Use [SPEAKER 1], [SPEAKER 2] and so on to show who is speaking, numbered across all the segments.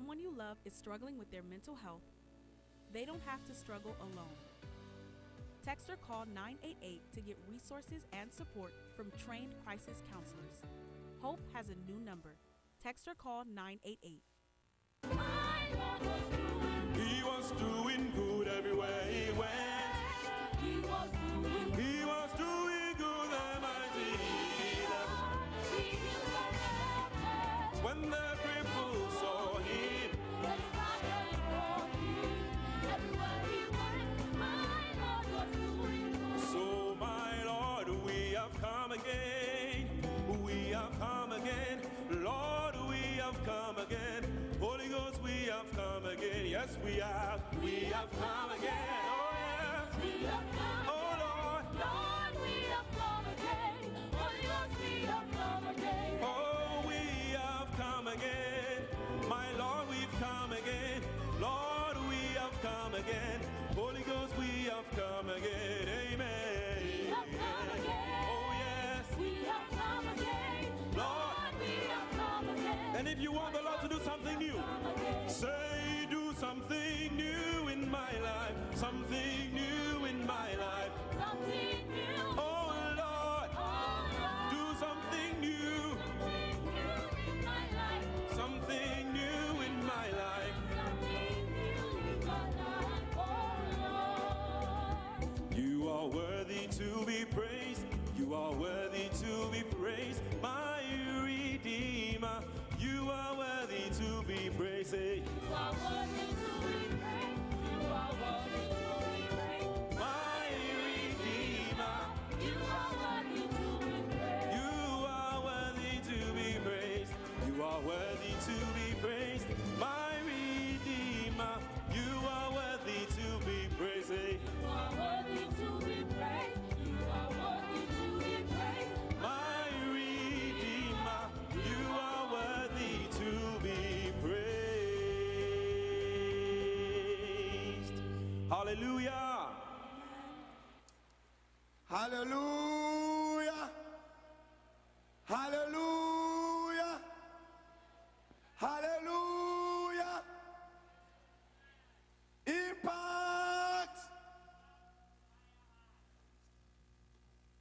[SPEAKER 1] love is struggling with their mental health, they don't have to struggle alone. Text or call 988 to get resources and support from trained crisis counselors. Hope has a new number. Text or call 988.
[SPEAKER 2] He was doing good everywhere he went.
[SPEAKER 3] He was doing
[SPEAKER 2] He was doing good, the mighty. When the have come again. Holy Ghost, we have come again. Yes, we have. We have come again. Oh, yes. Oh, Lord. Be praised. Say, Hallelujah.
[SPEAKER 4] Hallelujah. Hallelujah. Hallelujah. Impact.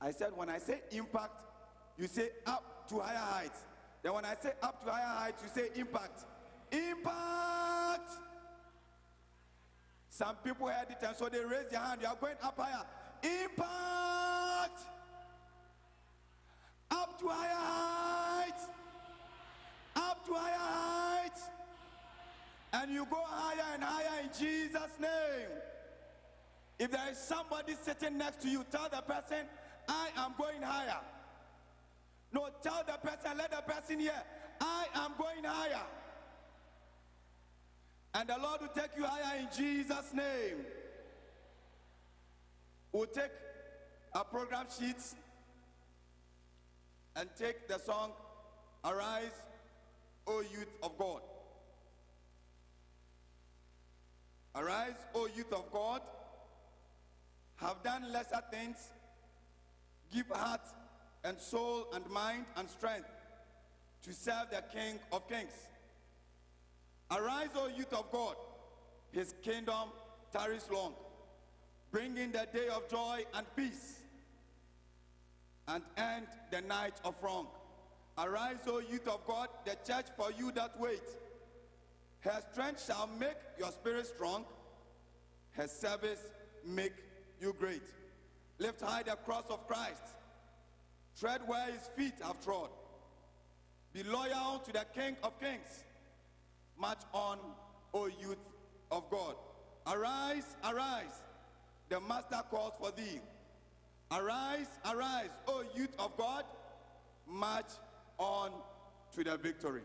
[SPEAKER 4] I said, when I say impact, you say up to higher heights. Then when I say up to higher heights, you say impact. Impact. Some people heard it and so they raise their hand. You are going up higher. Impact. Up to higher heights. Up to higher heights. And you go higher and higher in Jesus' name. If there is somebody sitting next to you, tell the person, I am going higher. No, tell the person, let the person hear, I am going higher. And the Lord will take you higher in Jesus' name. We'll take our program sheets and take the song, Arise, O Youth of God. Arise, O youth of God, have done lesser things, give heart and soul and mind and strength to serve the King of Kings. Arise, O youth of God, his kingdom tarries long, bringing the day of joy and peace, and end the night of wrong. Arise, O youth of God, the church for you that wait. Her strength shall make your spirit strong, her service make you great. Lift high the cross of Christ, tread where his feet have trod. Be loyal to the King of Kings. March on, O youth of God. Arise, arise, the master calls for thee. Arise, arise, O youth of God, march on to the victory.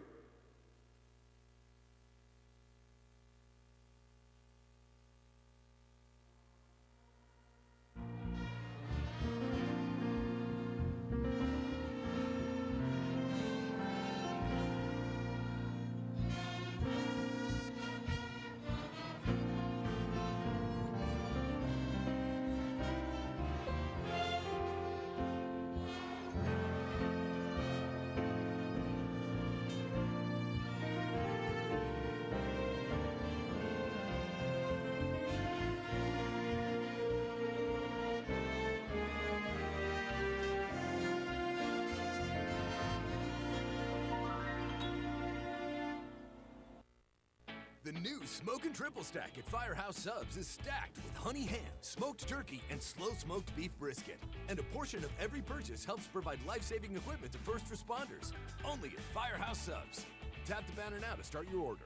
[SPEAKER 5] New Smokin' Triple Stack at Firehouse Subs is stacked with honey ham, smoked turkey, and slow smoked beef brisket. And a portion of every purchase helps provide life saving equipment to first responders. Only at Firehouse Subs. Tap the banner now to start your order.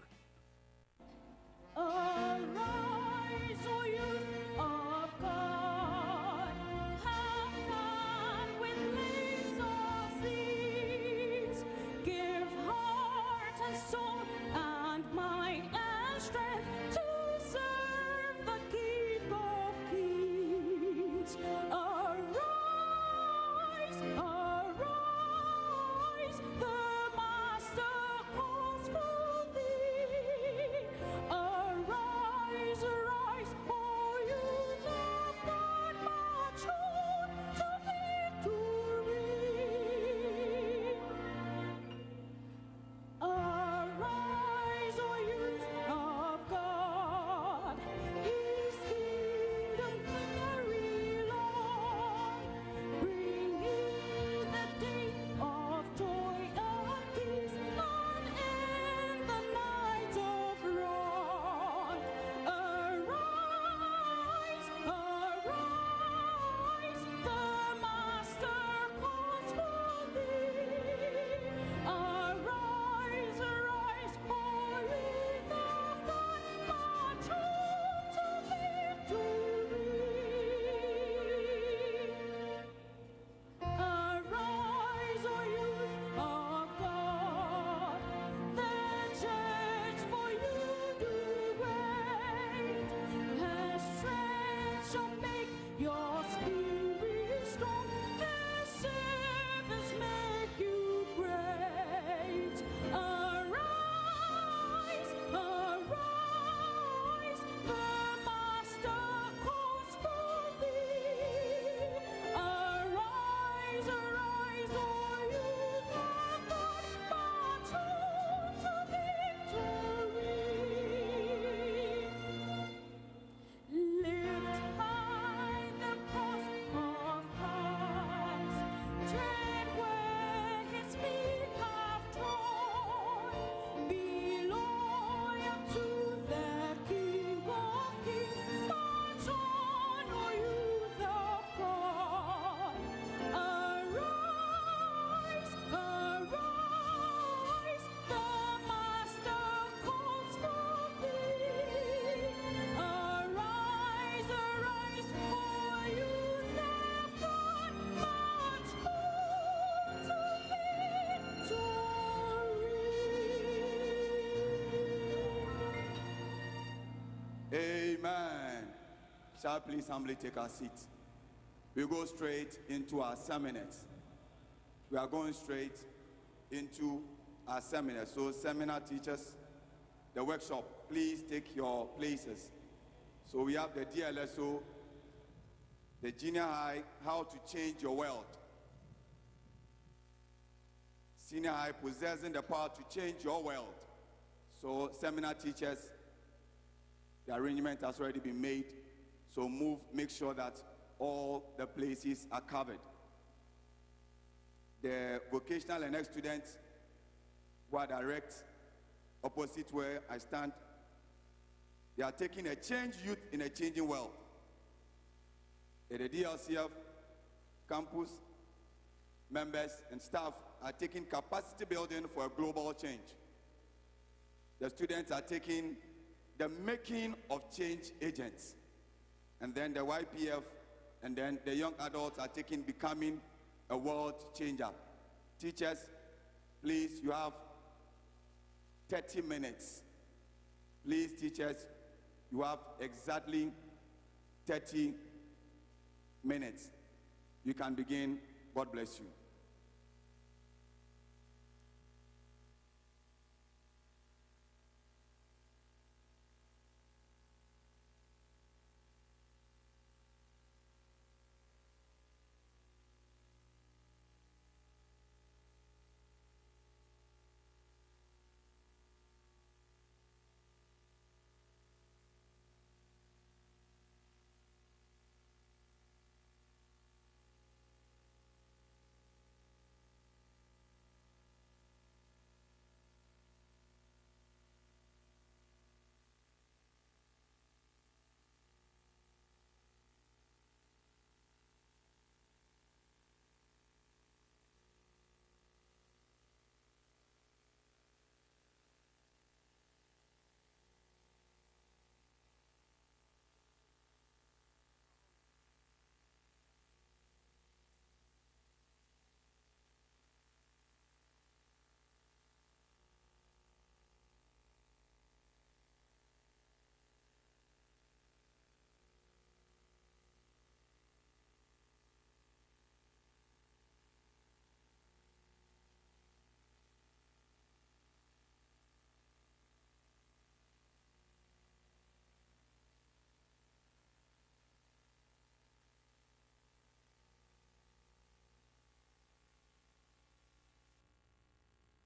[SPEAKER 3] Arise,
[SPEAKER 4] Amen. Shall please humbly take our seat? We go straight into our seminars. We are going straight into our seminar. So, seminar teachers, the workshop, please take your places. So, we have the DLSO, the junior high, how to change your world. Senior high, possessing the power to change your world. So, seminar teachers, the arrangement has already been made. So move, make sure that all the places are covered. The vocational and ex students who are direct opposite where I stand, they are taking a change youth in a changing world. At the DLCF campus, members and staff are taking capacity building for a global change. The students are taking the making of change agents. And then the YPF and then the young adults are taking becoming a world changer. Teachers, please, you have 30 minutes. Please, teachers, you have exactly 30 minutes. You can begin. God bless you.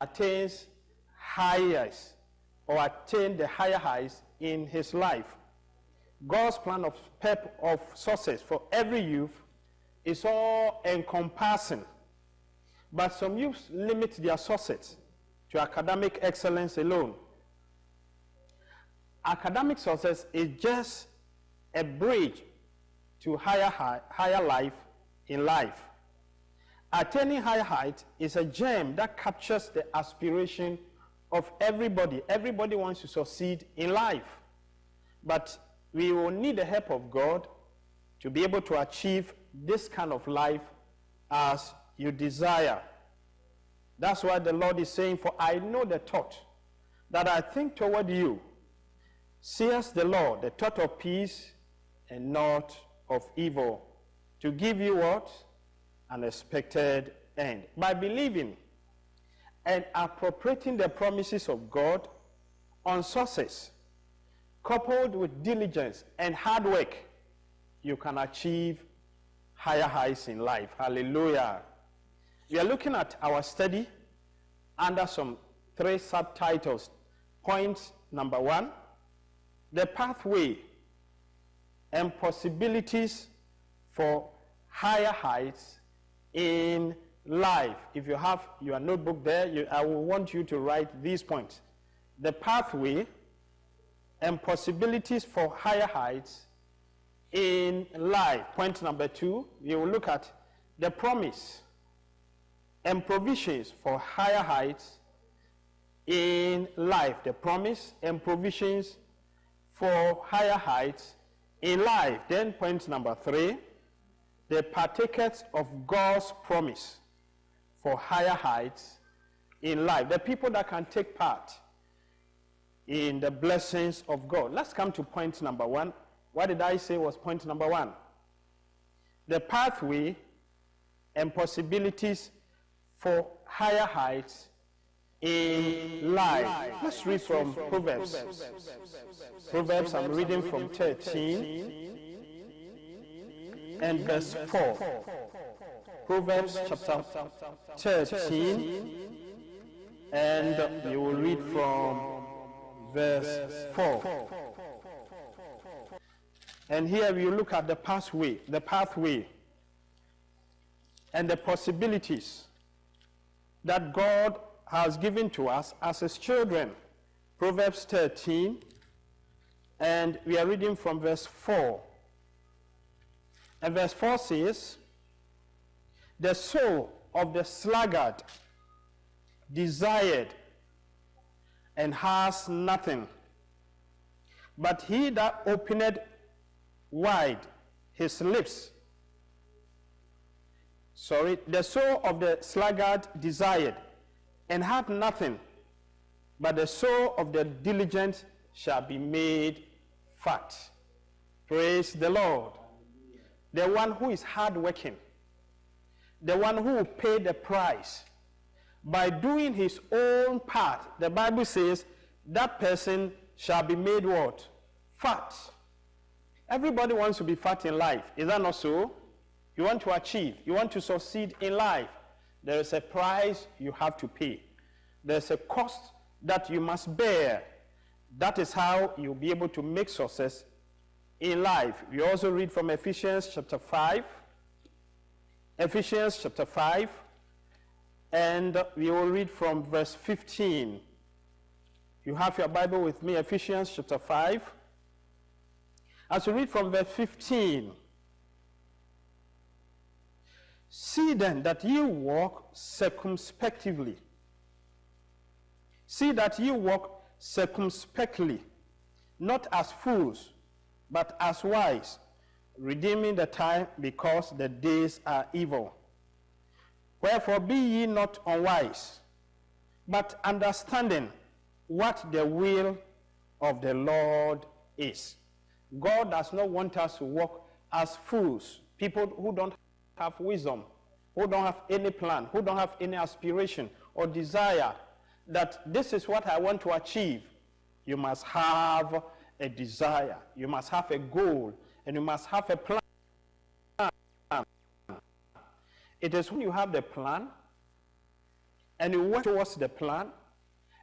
[SPEAKER 6] Attains highs or attain the higher highs in his life. God's plan of pep of success for every youth is all encompassing. But some youths limit their success to academic excellence alone. Academic success is just a bridge to higher, high, higher life in life. Attaining high height is a gem that captures the aspiration of everybody. Everybody wants to succeed in life. But we will need the help of God to be able to achieve this kind of life as you desire. That's why the Lord is saying, For I know the thought that I think toward you, says the Lord, the thought of peace and not of evil, to give you what? An expected end. By believing and appropriating the promises of God on success, coupled with diligence and hard work, you can achieve higher heights in life. Hallelujah. We are looking at our study under some three subtitles. Point number one, the pathway and possibilities for higher heights in life. If you have your notebook there, you, I will want you to write these points. The pathway and possibilities for higher heights in life. Point number two, we will look at the promise and provisions for higher heights in life. The promise and provisions for higher heights in life. Then point number three, the partakers of God's promise for higher heights in life. The people that can take part in the blessings of God. Let's come to point number one. What did I say was point number one? The pathway and possibilities for higher heights in life. Let's read from Proverbs. Proverbs, I'm reading from 13 and verse 4. Proverbs chapter 13 and you will read from verse 4. And here we look at the pathway, the pathway and the possibilities that God has given to us as his children. Proverbs 13, and we are reading from verse 4. And verse 4 says, The soul of the sluggard desired and has nothing, but he that opened wide his lips sorry, the soul of the sluggard desired and had nothing, but the soul of the diligent shall be made fat. Praise the Lord. The one who is hardworking, the one who will pay the price by doing his own part, the Bible says that person shall be made what? Fat. Everybody wants to be fat in life. Is that not so? You want to achieve, you want to succeed in life. There is a price you have to pay. There's a cost that you must bear. That is how you'll be able to make success in life. We also read from Ephesians chapter 5. Ephesians chapter 5. And we will read from verse 15. You have your Bible with me, Ephesians chapter 5. As we read from verse 15, See then that you walk circumspectively. See that you walk circumspectly, not as fools, but as wise, redeeming the time because the days are evil. Wherefore be ye not unwise, but understanding what the will of the Lord is. God does not want us to walk as fools, people who don't have wisdom, who don't have any plan, who don't have any aspiration or desire that this is what I want to achieve, you must have a desire, you must have a goal, and you must have a plan. It is when you have the plan and you work towards the plan,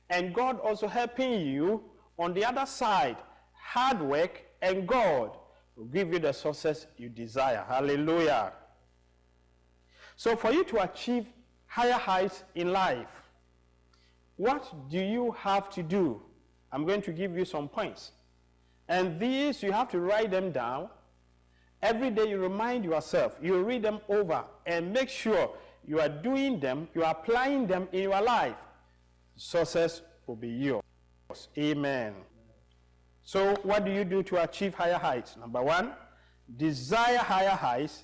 [SPEAKER 6] and God also helping you on the other side, hard work, and God will give you the success you desire. Hallelujah. So, for you to achieve higher heights in life, what do you have to do? I'm going to give you some points. And these, you have to write them down. Every day you remind yourself, you read them over, and make sure you are doing them, you are applying them in your life. Success will be yours. Amen. So, what do you do to achieve higher heights? Number one, desire higher heights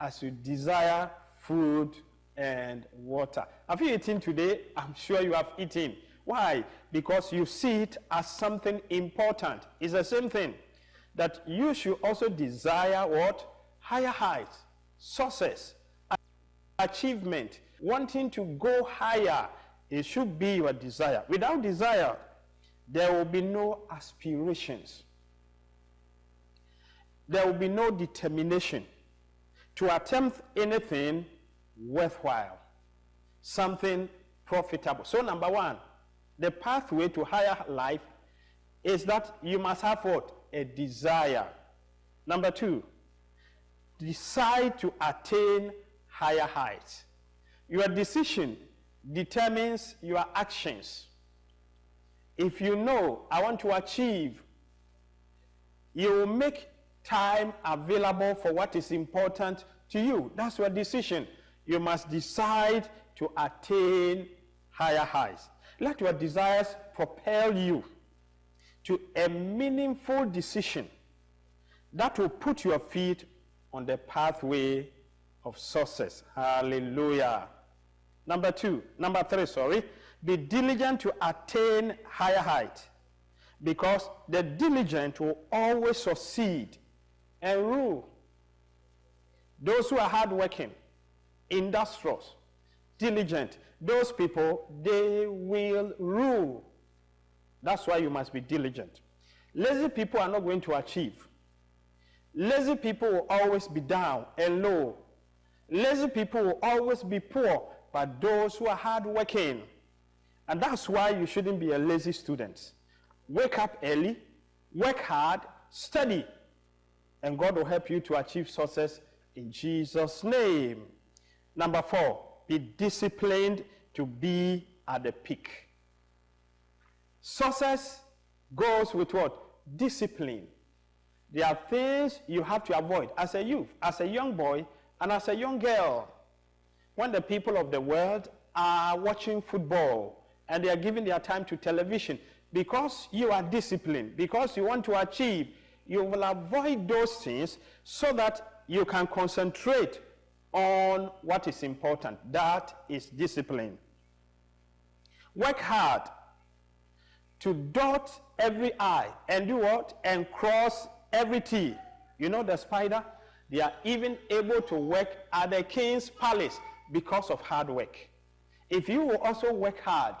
[SPEAKER 6] as you desire food and water. Have you eaten today? I'm sure you have eaten. Why? Because you see it as something important. It's the same thing that you should also desire what? Higher heights, success, achievement, wanting to go higher. It should be your desire. Without desire, there will be no aspirations. There will be no determination to attempt anything worthwhile, something profitable. So, number one, the pathway to higher life is that you must have what? A desire. Number two, decide to attain higher heights. Your decision determines your actions. If you know, I want to achieve, you will make time available for what is important to you. That's your decision. You must decide to attain higher heights. Let your desires propel you to a meaningful decision that will put your feet on the pathway of success. Hallelujah. Number two, number three, sorry. Be diligent to attain higher height because the diligent will always succeed and rule. Those who are hardworking, industrious, diligent, those people, they will rule. That's why you must be diligent. Lazy people are not going to achieve. Lazy people will always be down and low. Lazy people will always be poor, but those who are hardworking. And that's why you shouldn't be a lazy student. Wake up early, work hard, study, and God will help you to achieve success in Jesus' name. Number four, be disciplined to be at the peak. Success goes with what? Discipline. There are things you have to avoid as a youth, as a young boy, and as a young girl. When the people of the world are watching football and they are giving their time to television, because you are disciplined, because you want to achieve, you will avoid those things so that you can concentrate on what is important. That is discipline. Work hard to dot every I and do what? And cross every T. You know the spider? They are even able to work at the king's palace because of hard work. If you will also work hard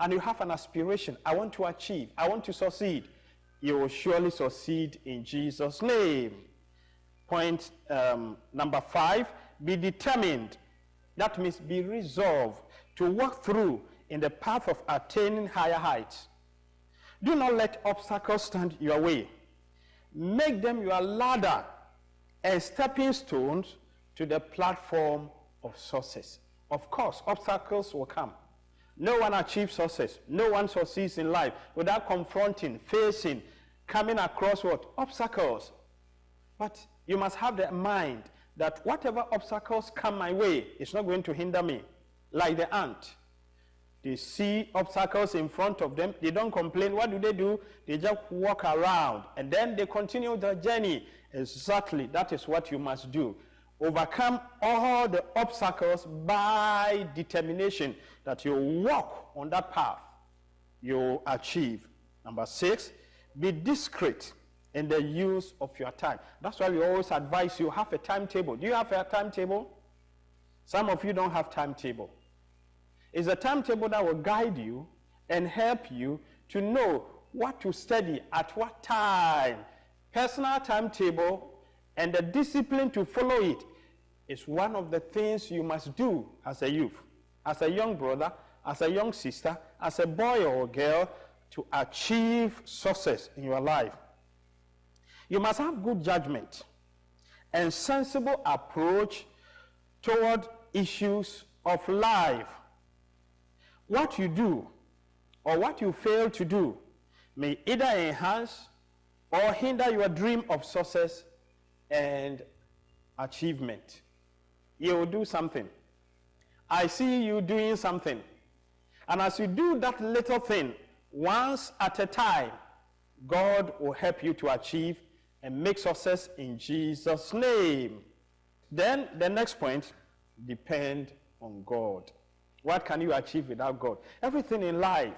[SPEAKER 6] and you have an aspiration, I want to achieve, I want to succeed, you will surely succeed in Jesus' name. Point um, number five be determined. That means be resolved to walk through in the path of attaining higher heights. Do not let obstacles stand your way. Make them your ladder and stepping stones to the platform of success. Of course, obstacles will come. No one achieves success. No one succeeds in life without confronting, facing, coming across what? Obstacles. But you must have the mind that whatever obstacles come my way, it's not going to hinder me. Like the ant. They see obstacles in front of them. They don't complain. What do they do? They just walk around and then they continue their journey. Exactly. That is what you must do. Overcome all the obstacles by determination that you walk on that path. You achieve. Number six, be discreet in the use of your time. That's why we always advise you have a timetable. Do you have a timetable? Some of you don't have timetable. It's a timetable that will guide you and help you to know what to study at what time. Personal timetable and the discipline to follow it is one of the things you must do as a youth. as a young brother, as a young sister, as a boy or girl to achieve success in your life. You must have good judgment and sensible approach toward issues of life. What you do or what you fail to do may either enhance or hinder your dream of success and achievement. You will do something. I see you doing something. And as you do that little thing, once at a time, God will help you to achieve and make success in Jesus' name. Then the next point depend on God. What can you achieve without God? Everything in life.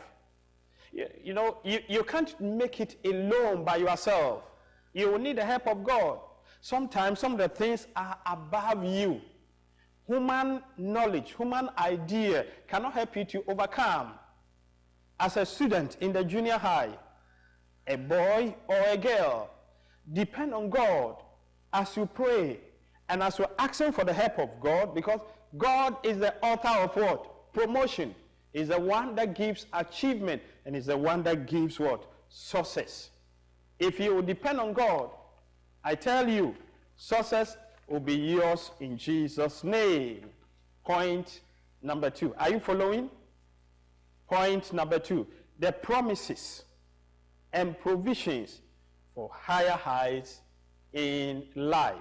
[SPEAKER 6] You, you know, you, you can't make it alone by yourself. You will need the help of God. Sometimes some of the things are above you. Human knowledge, human idea cannot help you to overcome. As a student in the junior high, a boy or a girl, depend on God as you pray and as you're asking for the help of God because God is the author of what? Promotion. Is the one that gives achievement and is the one that gives what? Success. If you depend on God, I tell you, success will be yours in Jesus' name. Point number two. Are you following? Point number two. The promises and provisions for higher heights in life.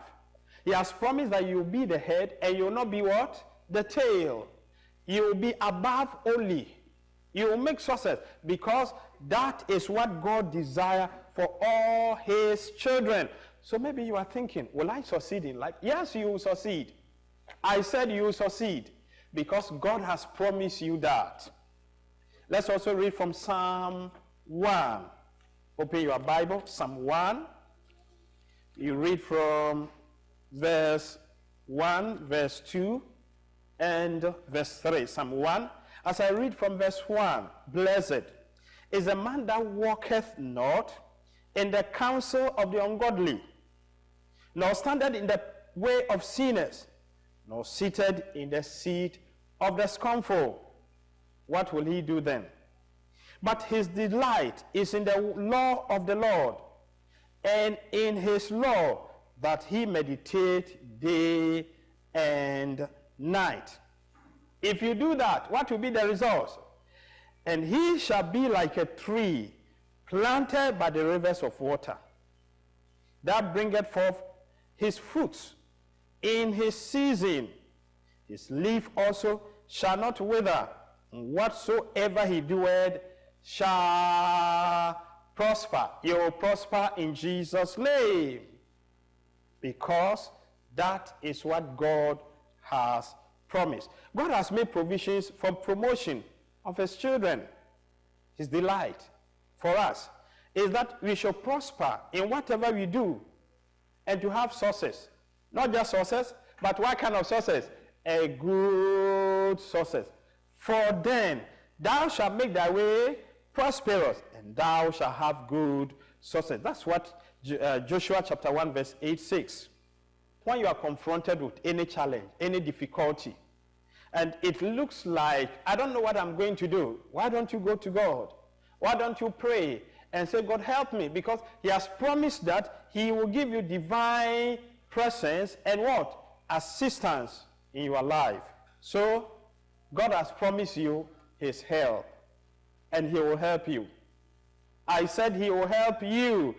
[SPEAKER 6] He has promised that you'll be the head and you'll not be what? The tail. You'll be above only. You will make success because that is what God desires for all his children. So maybe you are thinking, will I succeed in life? Yes, you will succeed. I said you will succeed because God has promised you that. Let's also read from Psalm 1. Open your Bible, Psalm 1. You read from verse 1, verse 2, and verse 3. Psalm 1. As I read from verse 1, blessed is the man that walketh not in the counsel of the ungodly, nor standeth in the way of sinners, nor seated in the seat of the scornful. What will he do then? But his delight is in the law of the Lord, and in his law that he meditate day and night. If you do that, what will be the result? And he shall be like a tree planted by the rivers of water, that bringeth forth his fruits in his season. His leaf also shall not wither, and whatsoever he doeth shall prosper. You will prosper in Jesus' name. Because that is what God has promised. God has made provisions for promotion of his children. His delight for us is that we shall prosper in whatever we do and to have success. Not just success, but what kind of success? A good success. For then thou shalt make thy way prosperous, and thou shalt have good success. That's what uh, Joshua chapter 1, verse 8 6. When you are confronted with any challenge, any difficulty, and it looks like, I don't know what I'm going to do, why don't you go to God? Why don't you pray and say, God, help me? Because He has promised that He will give you divine presence and what? Assistance in your life. So, God has promised you His help and he will help you. I said he will help you.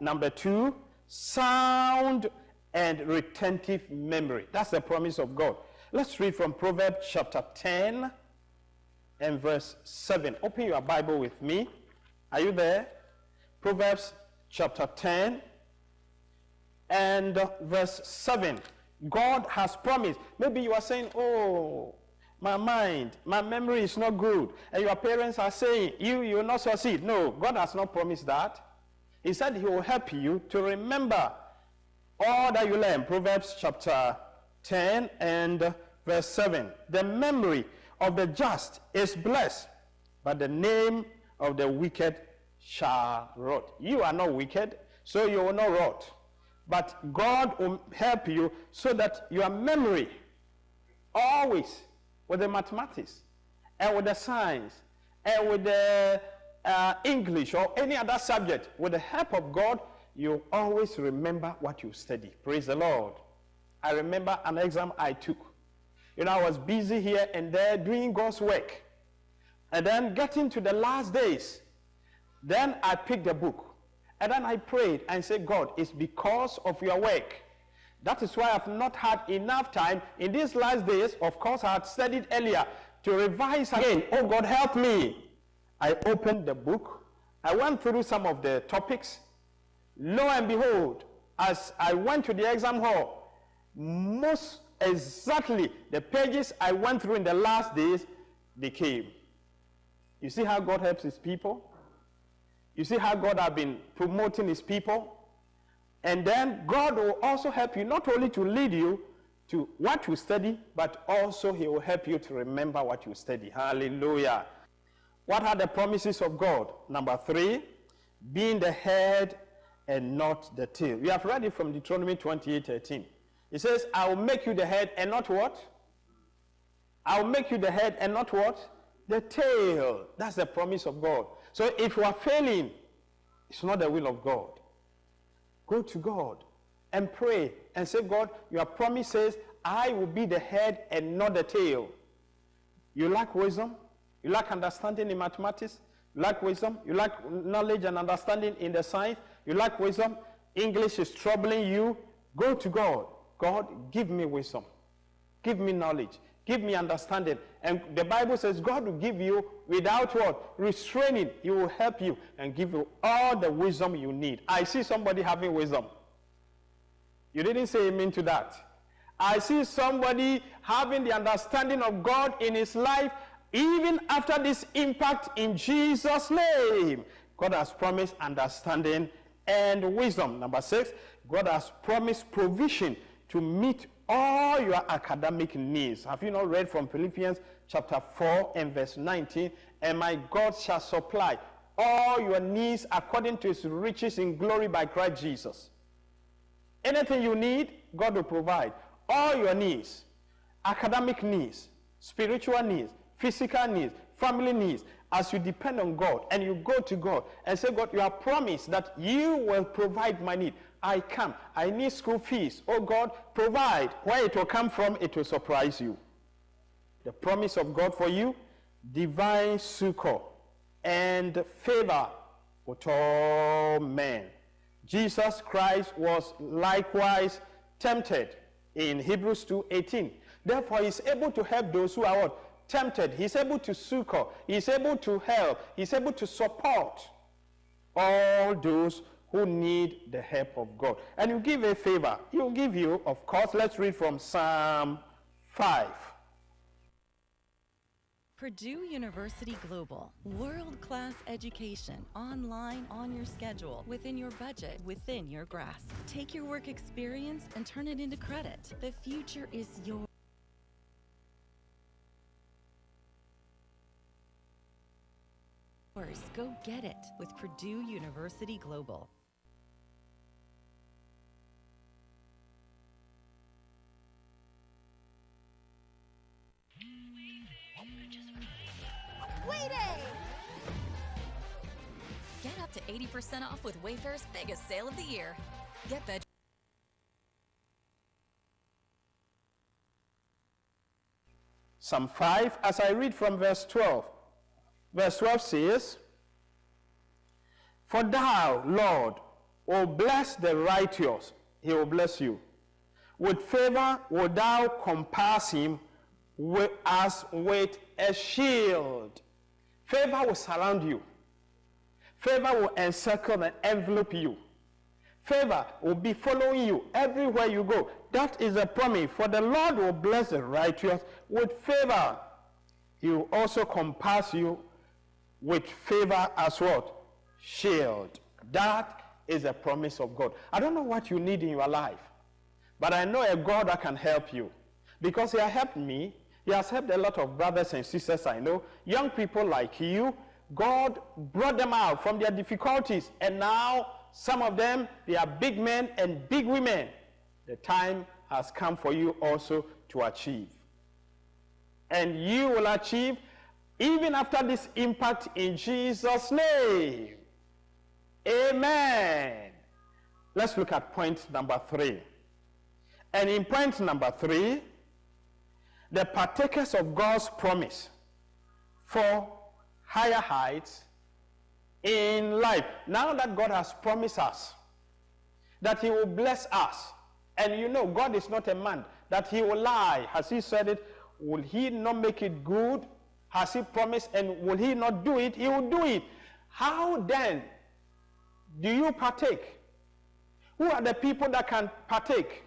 [SPEAKER 6] Number two, sound and retentive memory. That's the promise of God. Let's read from Proverbs chapter 10 and verse 7. Open your Bible with me. Are you there? Proverbs chapter 10 and verse 7. God has promised. Maybe you are saying, oh, my mind, my memory is not good. And your parents are saying, you, you will not succeed. No, God has not promised that. He said he will help you to remember all that you learn. Proverbs chapter 10 and verse 7. The memory of the just is blessed, but the name of the wicked shall rot. You are not wicked, so you will not rot. But God will help you so that your memory always with the mathematics, and with the science, and with the uh, English or any other subject, with the help of God, you always remember what you study. Praise the Lord. I remember an exam I took. You know, I was busy here and there doing God's work. And then getting to the last days, then I picked a book. And then I prayed and said, God, it's because of your work. That is why I've not had enough time in these last days. Of course, I had studied earlier to revise again. Oh, God, help me. I opened the book. I went through some of the topics. Lo and behold, as I went to the exam hall, most exactly the pages I went through in the last days, they came. You see how God helps his people? You see how God has been promoting his people? And then God will also help you not only to lead you to what you study, but also he will help you to remember what you study. Hallelujah. What are the promises of God? Number three, being the head and not the tail. We have read it from Deuteronomy 28 13. It says, I will make you the head and not what? I will make you the head and not what? The tail. That's the promise of God. So if you are failing, it's not the will of God. Go to God and pray and say, God, your promise says, I will be the head and not the tail. You lack wisdom? You lack understanding in mathematics? You lack wisdom? You lack knowledge and understanding in the science? You lack wisdom? English is troubling you? Go to God. God, give me wisdom. Give me knowledge. Give me understanding. And the Bible says God will give you without what? Restraining. He will help you and give you all the wisdom you need. I see somebody having wisdom. You didn't say amen to that. I see somebody having the understanding of God in his life even after this impact in Jesus' name. God has promised understanding and wisdom. Number six, God has promised provision to meet all your academic needs. Have you not read from Philippians chapter 4 and verse 19? And my God shall supply all your needs according to his riches in glory by Christ Jesus. Anything you need, God will provide. All your needs, academic needs, spiritual needs, physical needs, family needs, as you depend on God and you go to God and say, God, you have promised that you will provide my need. I come. I need school fees. Oh God, provide. Where it will come from, it will surprise you. The promise of God for you, divine succor and favor with all men. Jesus Christ was likewise tempted in Hebrews 2:18. Therefore, he is able to help those who are what? tempted. He's able to succor. He's able to help. He's able to support all those who need the help of God. And you give a favor. He'll give you, of course, let's read from Psalm 5.
[SPEAKER 7] Purdue University Global. World class education, online, on your schedule, within your budget, within your grasp. Take your work experience and turn it into credit. The future is yours. Go get it with Purdue University Global.
[SPEAKER 3] Waiting!
[SPEAKER 8] Get up to 80% off with Wayfair's biggest sale of the year. Get veg.
[SPEAKER 6] Psalm 5, as I read from verse 12. Verse 12 says, For thou, Lord, will bless the righteous, he will bless you. With favor will thou compass him with, as with a shield. Favor will surround you. Favor will encircle and envelope you. Favor will be following you everywhere you go. That is a promise. For the Lord will bless the righteous with favor. He will also compass you with favor as what? Shield. That is a promise of God. I don't know what you need in your life, but I know a God that can help you. Because he has helped me. He has helped a lot of brothers and sisters I know. Young people like you. God brought them out from their difficulties. And now some of them, they are big men and big women. The time has come for you also to achieve. and you will achieve even after this impact in Jesus' name. Amen. Let's look at point number three. And in point number three, the partakers of God's promise for higher heights in life. Now that God has promised us that He will bless us, and you know, God is not a man that He will lie. Has He said it? Will He not make it good? Has He promised, and will He not do it? He will do it. How then do you partake? Who are the people that can partake?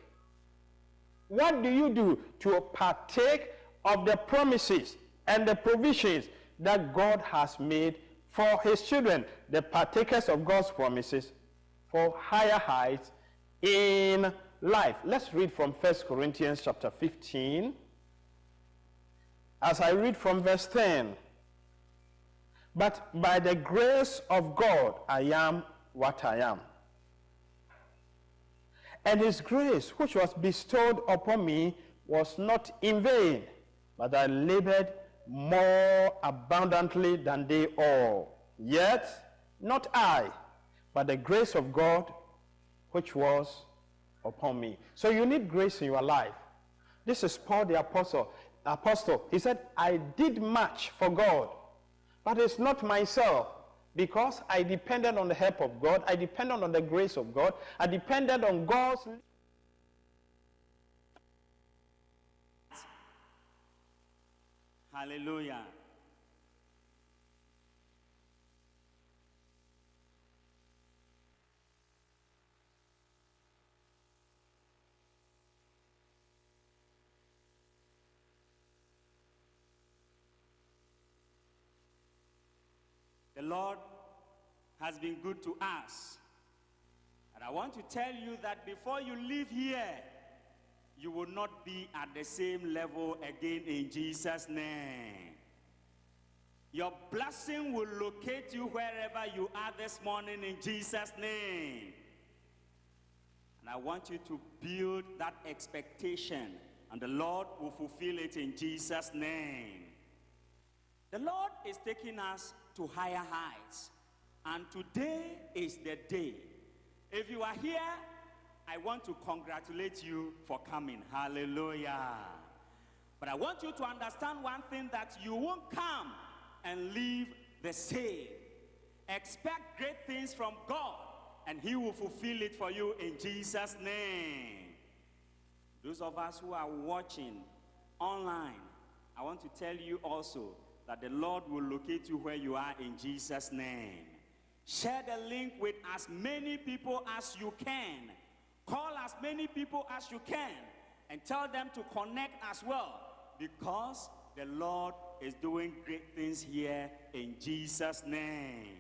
[SPEAKER 6] What do you do to partake of the promises and the provisions that God has made for his children, the partakers of God's promises for higher heights in life? Let's read from 1 Corinthians chapter 15. As I read from verse 10, but by the grace of God I am what I am. And his grace, which was bestowed upon me, was not in vain, but I labored more abundantly than they all. Yet, not I, but the grace of God, which was upon me. So you need grace in your life. This is Paul the apostle. Apostle. He said, I did much for God, but it's not myself because I depended on the help of God, I depended on the grace of God, I depended on God's.
[SPEAKER 9] Hallelujah. The Lord has been good to us. And I want to tell you that before you leave here, you will not be at the same level again in Jesus' name. Your blessing will locate you wherever you are this morning in Jesus' name. And I want you to build that expectation, and the Lord will fulfill it in Jesus' name. The Lord is taking us to higher heights, and today is the day. If you are here I want to congratulate you for coming. Hallelujah. But I want you to understand one thing that you won't come and leave the same. Expect great things from God, and He will fulfill it for you in Jesus' name. Those of us who are watching online, I want to tell you also that the Lord will locate you where you are in Jesus' name. Share the link with as many people as you can Call as many people as you can and tell them to connect as well because the Lord is doing great things here in Jesus' name.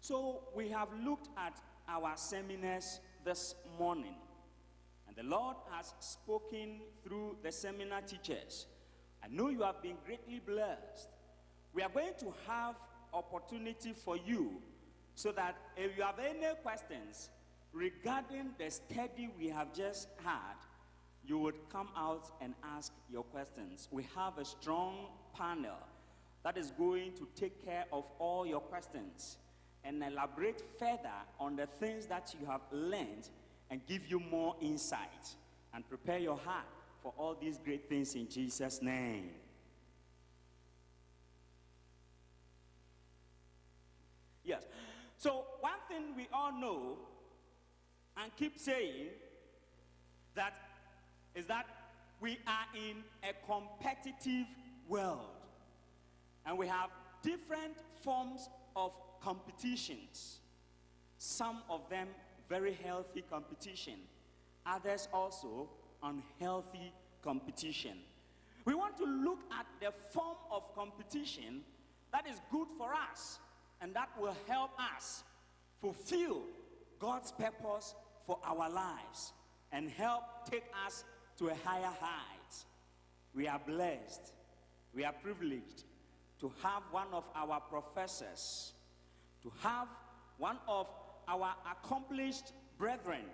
[SPEAKER 9] So we have looked at our seminars this morning and the Lord has spoken through the seminar teachers. I know you have been greatly blessed. We are going to have opportunity for you so that if you have any questions, regarding the study we have just had, you would come out and ask your questions. We have a strong panel that is going to take care of all your questions and elaborate further on the things that you have learned and give you more insight and prepare your heart for all these great things in Jesus' name. Yes. So, one thing we all know and keep saying that is that we are in a competitive world and we have different forms of competitions some of them very healthy competition others also unhealthy competition we want to look at the form of competition that is good for us and that will help us fulfill God's purpose for our lives and help take us to a higher height. We are blessed, we are privileged to have one of our professors, to have one of our accomplished brethren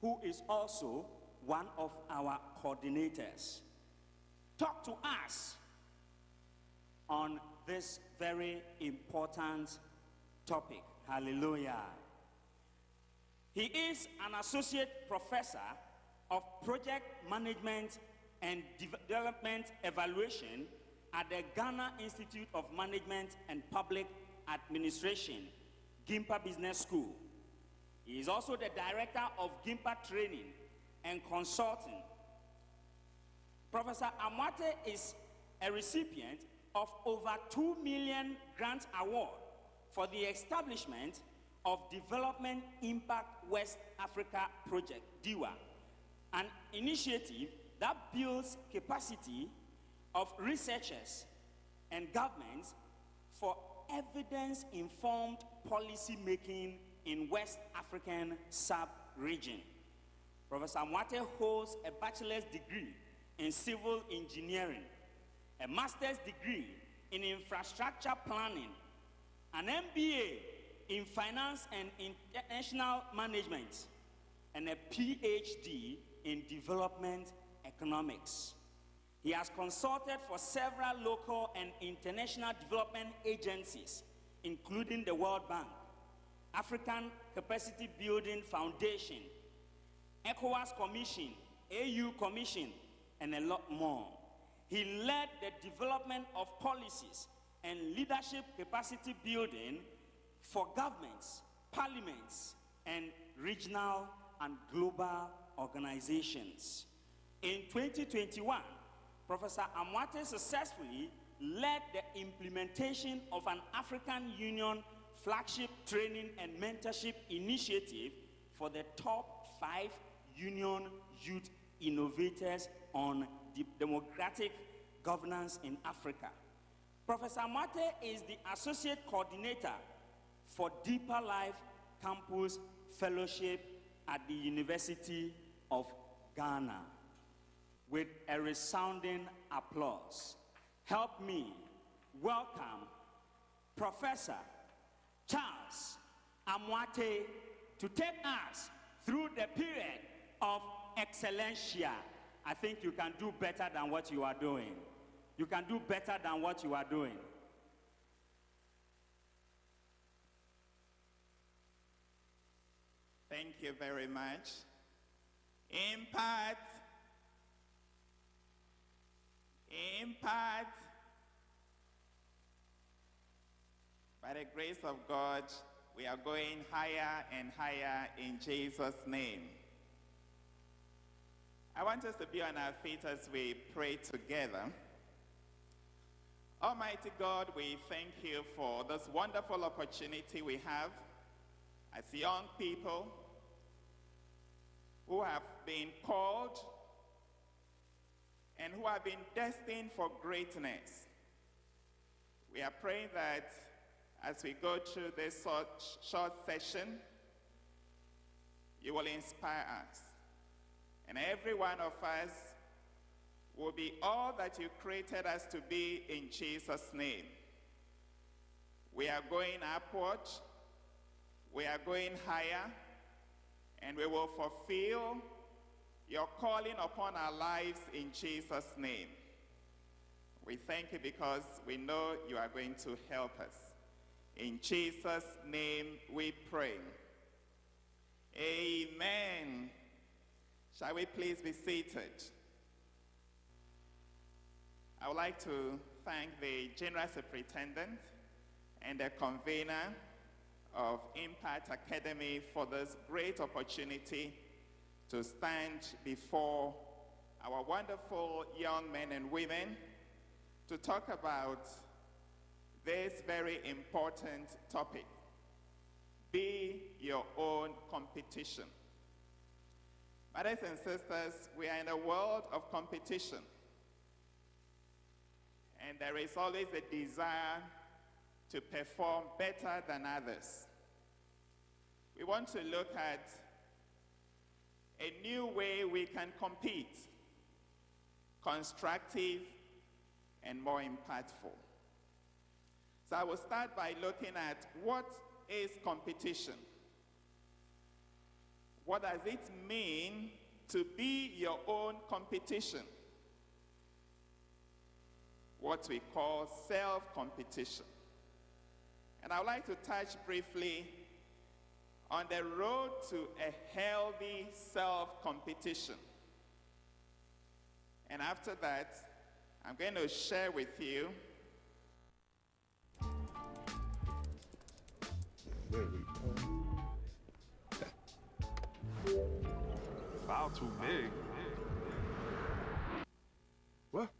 [SPEAKER 9] who is also one of our coordinators. talk to us on this very important topic. Hallelujah. He is an associate professor of project management and development evaluation at the Ghana Institute of Management and Public Administration, Gimpa Business School. He is also the director of Gimpa Training and Consulting. Professor Amoatey is a recipient of over 2 million grant award for the establishment of Development Impact West Africa Project, DIWA, an initiative that builds capacity of researchers and governments for evidence-informed policy making in West African sub-region. Professor Amoatey holds a bachelor's degree in civil engineering, a master's degree in infrastructure planning, an MBA in finance and international management, and a PhD in development economics. He has consulted for several local and international development agencies, including the World Bank, African Capacity Building Foundation, ECOWAS Commission, AU Commission, and a lot more. He led the development of policies and leadership capacity building for governments, parliaments, and regional and global organizations. In 2021, Professor Amoatey successfully led the implementation of an African Union flagship training and mentorship initiative for the top five Union youth innovators on de democratic governance in Africa. Professor Amoatey is the associate coordinator for Deeper Life Campus Fellowship at the University of Ghana. With a resounding applause, help me welcome Professor Charles Amoatey to take us through the period of excellencia. I think you can do better than what you are doing. You can do better than what you are doing.
[SPEAKER 10] Thank you very much. Impact. Impact. By the grace of God, we are going higher and higher in Jesus' name. I want us to be on our feet as we pray together. Almighty God, we thank you for this wonderful opportunity we have as young people who have been called and who have been destined for greatness. We are praying that as we go through this short, session, you will inspire us. And every one of us will be all that you created us to be in Jesus' name. We are going upward, we are going higher, and we will fulfill your calling upon our lives in Jesus' name. We thank you because we know you are going to help us. In Jesus' name we pray. Amen. Shall we please be seated? I would like to thank the General Superintendent and the convener of Impact Academy for this great opportunity to stand before our wonderful young men and women to talk about this very important topic. Be your own competition. Brothers and sisters, we are in a world of competition. And there is always a desire to perform better than others. We want to look at a new way we can compete, constructive and more impactful. So I will start by looking at what is competition? What does it mean to be your own competition? what we call self competition. And I would like to touch briefly on the road to a healthy self competition. And after that, I'm going to share with you
[SPEAKER 11] File too big. What?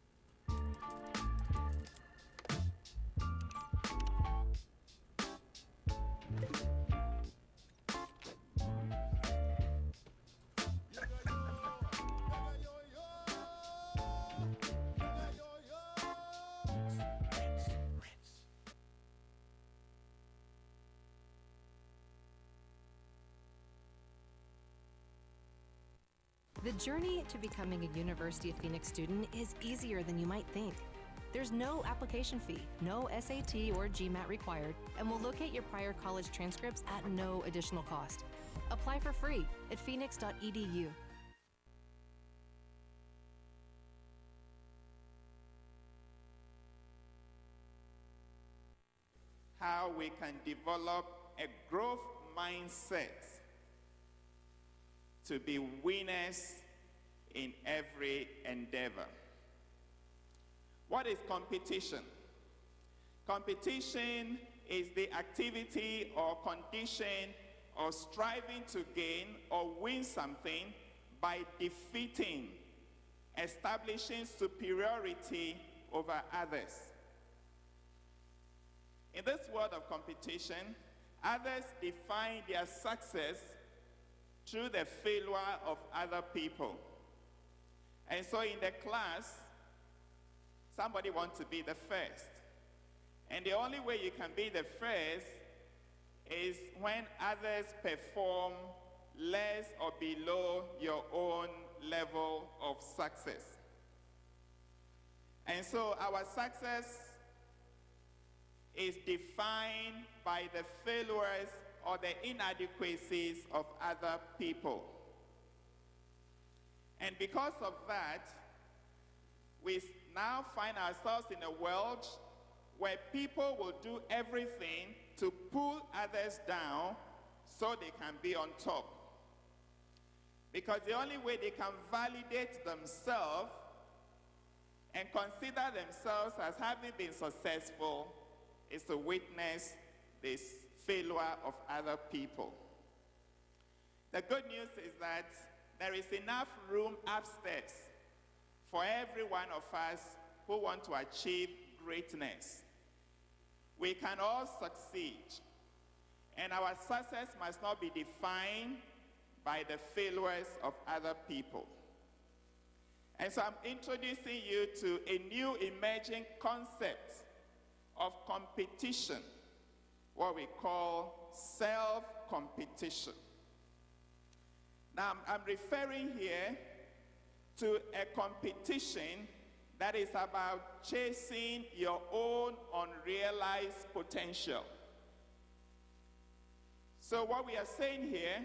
[SPEAKER 12] The journey to becoming a University of Phoenix student is easier than you might think. There's no application fee, no SAT or GMAT required, and we'll locate your prior college transcripts at no additional cost. Apply for free at phoenix.edu.
[SPEAKER 10] how we can develop a growth mindset to be winners in every endeavor. What is competition? Competition is the activity or condition or striving to gain or win something by defeating, establishing superiority over others. In this world of competition, others define their success through the failure of other people. And so in the class, somebody wants to be the first. And the only way you can be the first is when others perform less or below your own level of success. And so our success is defined by the failures or the inadequacies of other people. And because of that, we now find ourselves in a world where people will do everything to pull others down so they can be on top. Because the only way they can validate themselves and consider themselves as having been successful is to witness this failure of other people. The good news is that there is enough room upstairs for every one of us who want to achieve greatness. We can all succeed, and our success must not be defined by the failures of other people. And so I'm introducing you to a new emerging concept of competition, what we call self competition. Now, I'm referring here to a competition that is about chasing your own unrealized potential. So, what we are saying here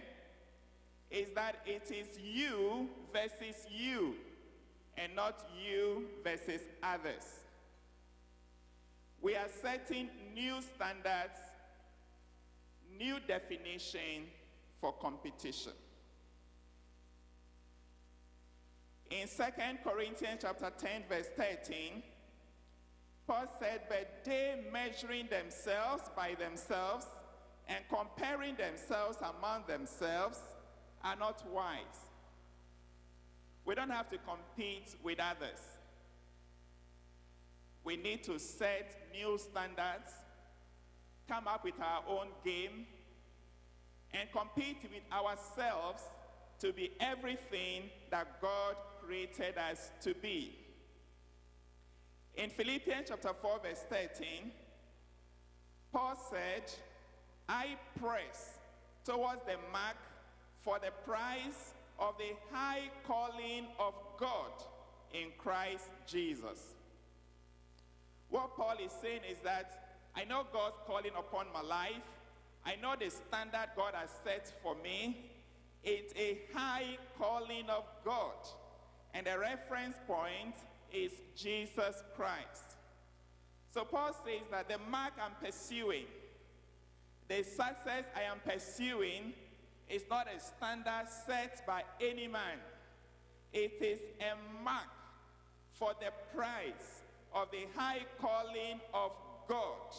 [SPEAKER 10] is that it is you versus you, and not you versus others. We are setting new standards, new definition for competition. In 2 Corinthians chapter 10 verse 13, Paul said, but they measuring themselves by themselves and comparing themselves among themselves are not wise. We don't have to compete with others. We need to set new standards, come up with our own game, and compete with ourselves to be everything that God created us to be. In Philippians chapter 4, verse 13, Paul said, I press towards the mark for the prize of the high calling of God in Christ Jesus. What Paul is saying is that I know God's calling upon my life. I know the standard God has set for me. It's a high calling of God. And the reference point is Jesus Christ. So Paul says that the mark I'm pursuing, the success I am pursuing, is not a standard set by any man. It is a mark for the prize of the high calling of God.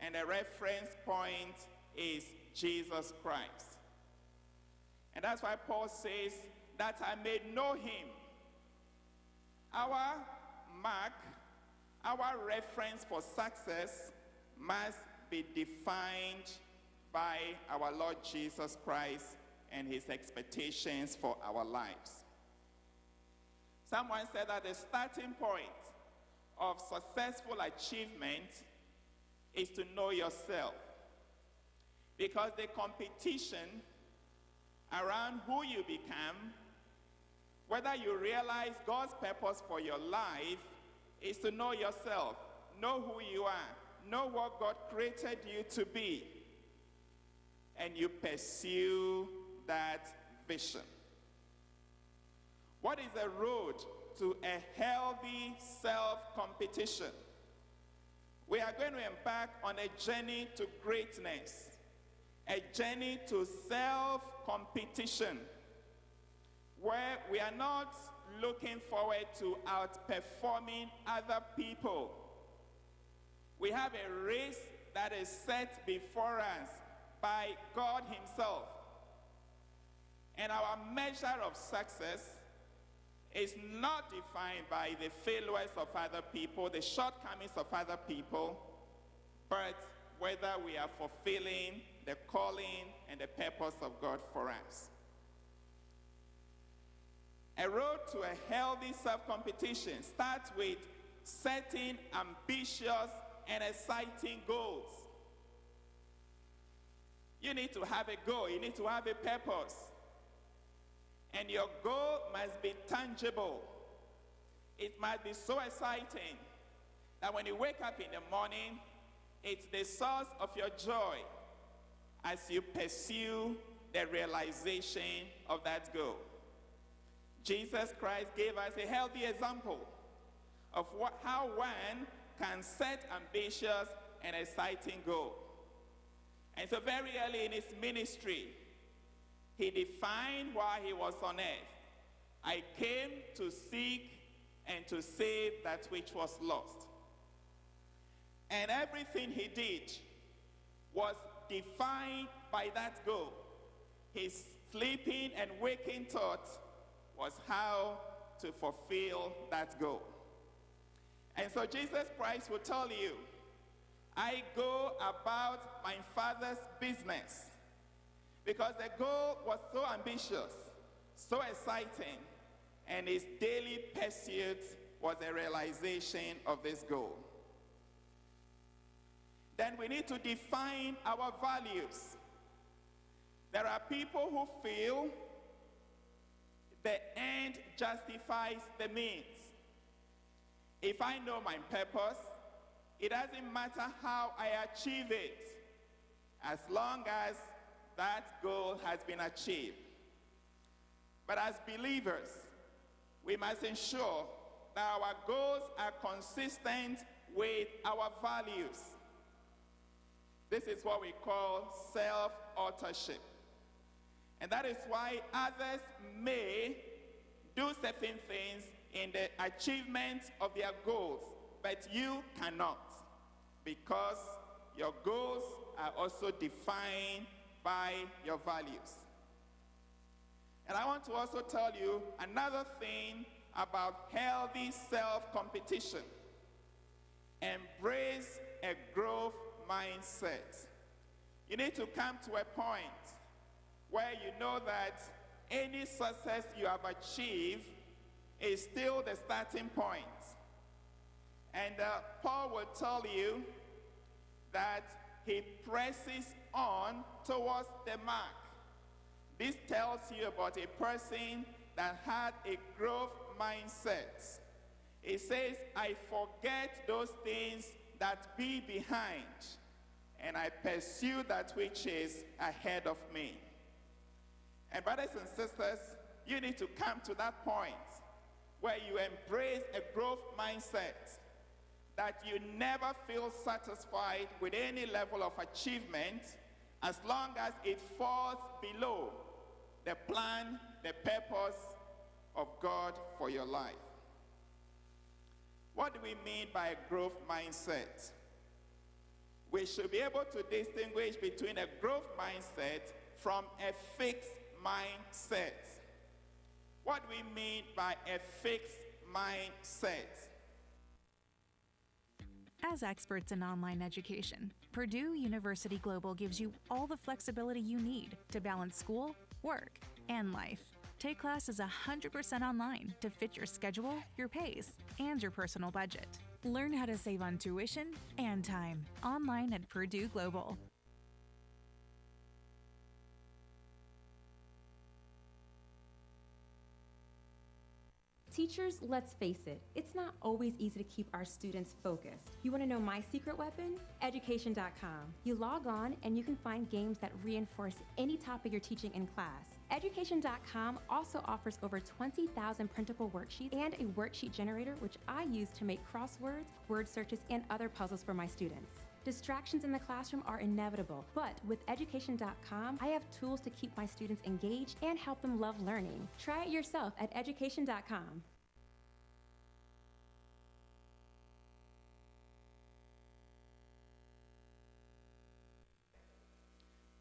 [SPEAKER 10] And the reference point is Jesus Christ. And that's why Paul says that I may know him. Our mark, our reference for success must be defined by our Lord Jesus Christ and his expectations for our lives. Someone said that the starting point of successful achievement is to know yourself. Because the competition around who you become, whether you realize God's purpose for your life, is to know yourself, know who you are, know what God created you to be, and you pursue that vision. What is the road to a healthy self competition? We are going to embark on a journey to greatness, a journey to self competition, where we are not looking forward to outperforming other people. We have a race that is set before us by God Himself. And our measure of success is not defined by the failures of other people, the shortcomings of other people, but whether we are fulfilling the calling and the purpose of God for us. A road to a healthy self competition starts with setting ambitious and exciting goals. You need to have a goal, you need to have a purpose. And your goal must be tangible. It must be so exciting that when you wake up in the morning, it's the source of your joy as you pursue the realization of that goal. Jesus Christ gave us a healthy example of what, how one can set ambitious and exciting goals. And so, very early in his ministry, he defined why he was on earth. I came to seek and to save that which was lost. And everything he did was defined by that goal. His sleeping and waking thought was how to fulfill that goal. And so Jesus Christ will tell you, I go about my Father's business. Because the goal was so ambitious, so exciting, and his daily pursuit was a realization of this goal. Then we need to define our values. There are people who feel the end justifies the means. If I know my purpose, it doesn't matter how I achieve it, as long as that goal has been achieved. But as believers, we must ensure that our goals are consistent with our values. This is what we call self authorship. And that is why others may do certain things in the achievement of their goals, but you cannot because your goals are also defined by your values. And I want to also tell you another thing about healthy self competition. Embrace a growth mindset. You need to come to a point where you know that any success you have achieved is still the starting point. And uh, Paul will tell you that he presses on towards the mark. This tells you about a person that had a growth mindset. It says, I forget those things that be behind, and I pursue that which is ahead of me. And brothers and sisters, you need to come to that point where you embrace a growth mindset. that you never feel satisfied with any level of achievement as long as it falls below the plan, the purpose of God for your life. What do we mean by a growth mindset? We should be able to distinguish between a growth mindset from a fixed mindset. What do we mean by a fixed mindset?
[SPEAKER 13] As experts in online education, Purdue University Global gives you all the flexibility you need to balance school, work, and life. Take classes 100% online to fit your schedule, your pace, and your personal budget. Learn how to save on tuition and time online at Purdue Global.
[SPEAKER 14] Teachers, let's face it, it's not always easy to keep our students focused. You want to know my secret weapon? Education.com. You log on and you can find games that reinforce any topic you're teaching in class. Education.com also offers over 20,000 printable worksheets and a worksheet generator, which I use to make crosswords, word searches, and other puzzles for my students. Distractions in the classroom are inevitable, but with education.com, I have tools to keep my students engaged and help them love learning. Try it yourself at education.com.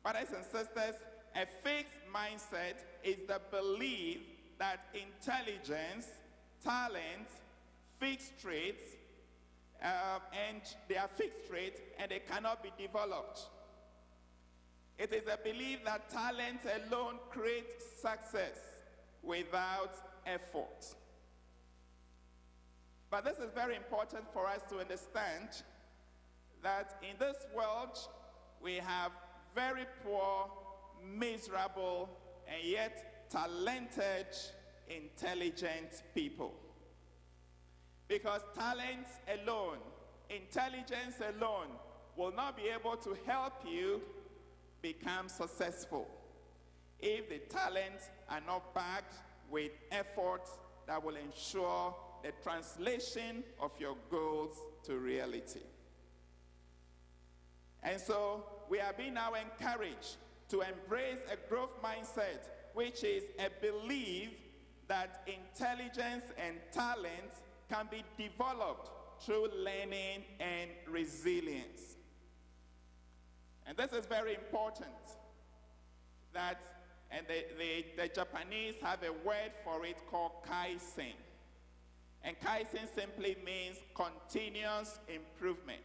[SPEAKER 10] Brothers and sisters, a fixed mindset is the belief that intelligence, talent, fixed traits, uh, and they are fixed traits and they cannot be developed. It is a belief that talent alone creates success without effort. But this is very important for us to understand that in this world we have very poor, miserable, and yet talented, intelligent people. Because talents alone, intelligence alone, will not be able to help you become successful if the talents are not backed with efforts that will ensure the translation of your goals to reality. And so we are being now encouraged to embrace a growth mindset, which is a belief that intelligence and talent can be developed through learning and resilience. And this is very important that, and the, the, the Japanese have a word for it called kaizen. And kaizen simply means continuous improvement.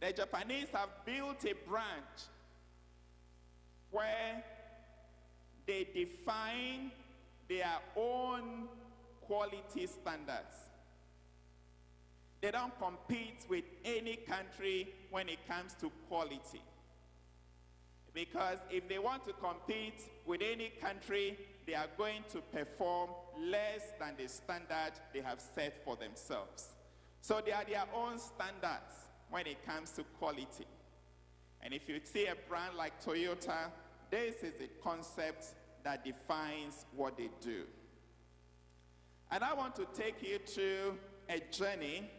[SPEAKER 10] The Japanese have built a branch where they define their own quality standards. They don't compete with any country when it comes to quality. Because if they want to compete with any country, they are going to perform less than the standard they have set for themselves. So they are their own standards when it comes to quality. And if you see a brand like Toyota, this is the concept that defines what they do. And I want to take you to a journey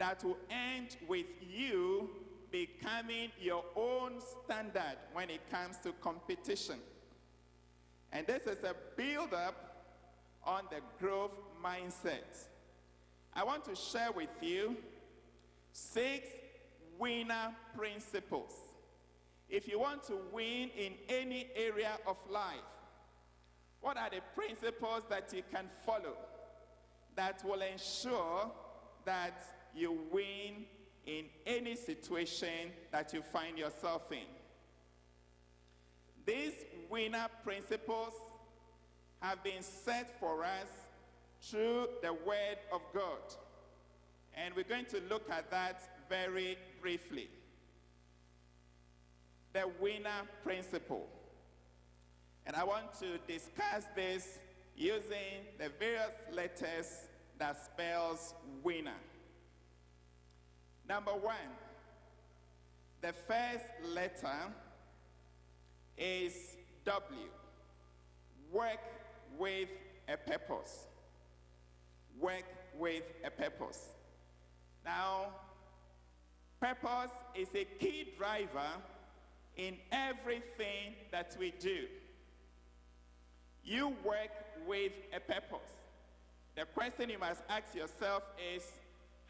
[SPEAKER 10] that will end with you becoming your own standard when it comes to competition. And this is a build up on the growth mindset. I want to share with you six winner principles. If you want to win in any area of life, what are the principles that you can follow that will ensure that you win in any situation that you find yourself in? These winner principles have been set for us through the Word of God. And we're going to look at that very briefly. The winner principle. And I want to discuss this using the various letters that spells winner. Number one, the first letter is W. Work with a purpose. Work with a purpose. Now, purpose is a key driver in everything that we do. You work with a purpose. The question you must ask yourself is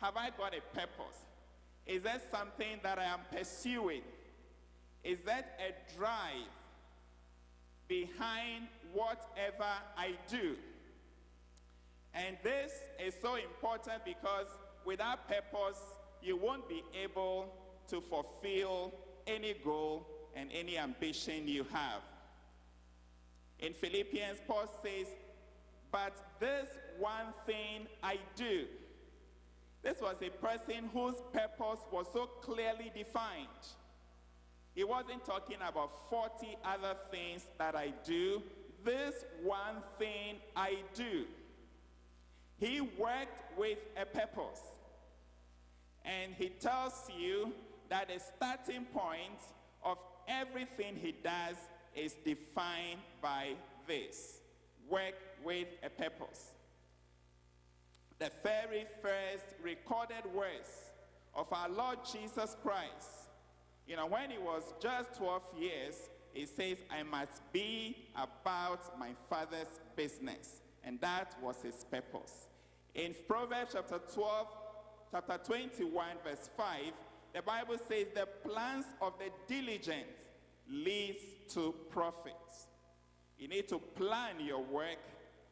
[SPEAKER 10] Have I got a purpose? Is that something that I am pursuing? Is that a drive behind whatever I do? And this is so important because without purpose, you won't be able to fulfill any goal and any ambition you have. In Philippians, Paul says, But this one thing I do. This was a person whose purpose was so clearly defined. He wasn't talking about 40 other things that I do. This one thing I do. He worked with a purpose. And he tells you that the starting point of everything he does is defined by this work with a purpose. The very first recorded words of our Lord Jesus Christ, you know, when he was just 12 years, he says, I must be about my father's business. And that was his purpose. In Proverbs chapter 12, chapter 21, verse 5, the Bible says, The plans of the diligent leads to profits. You need to plan your work,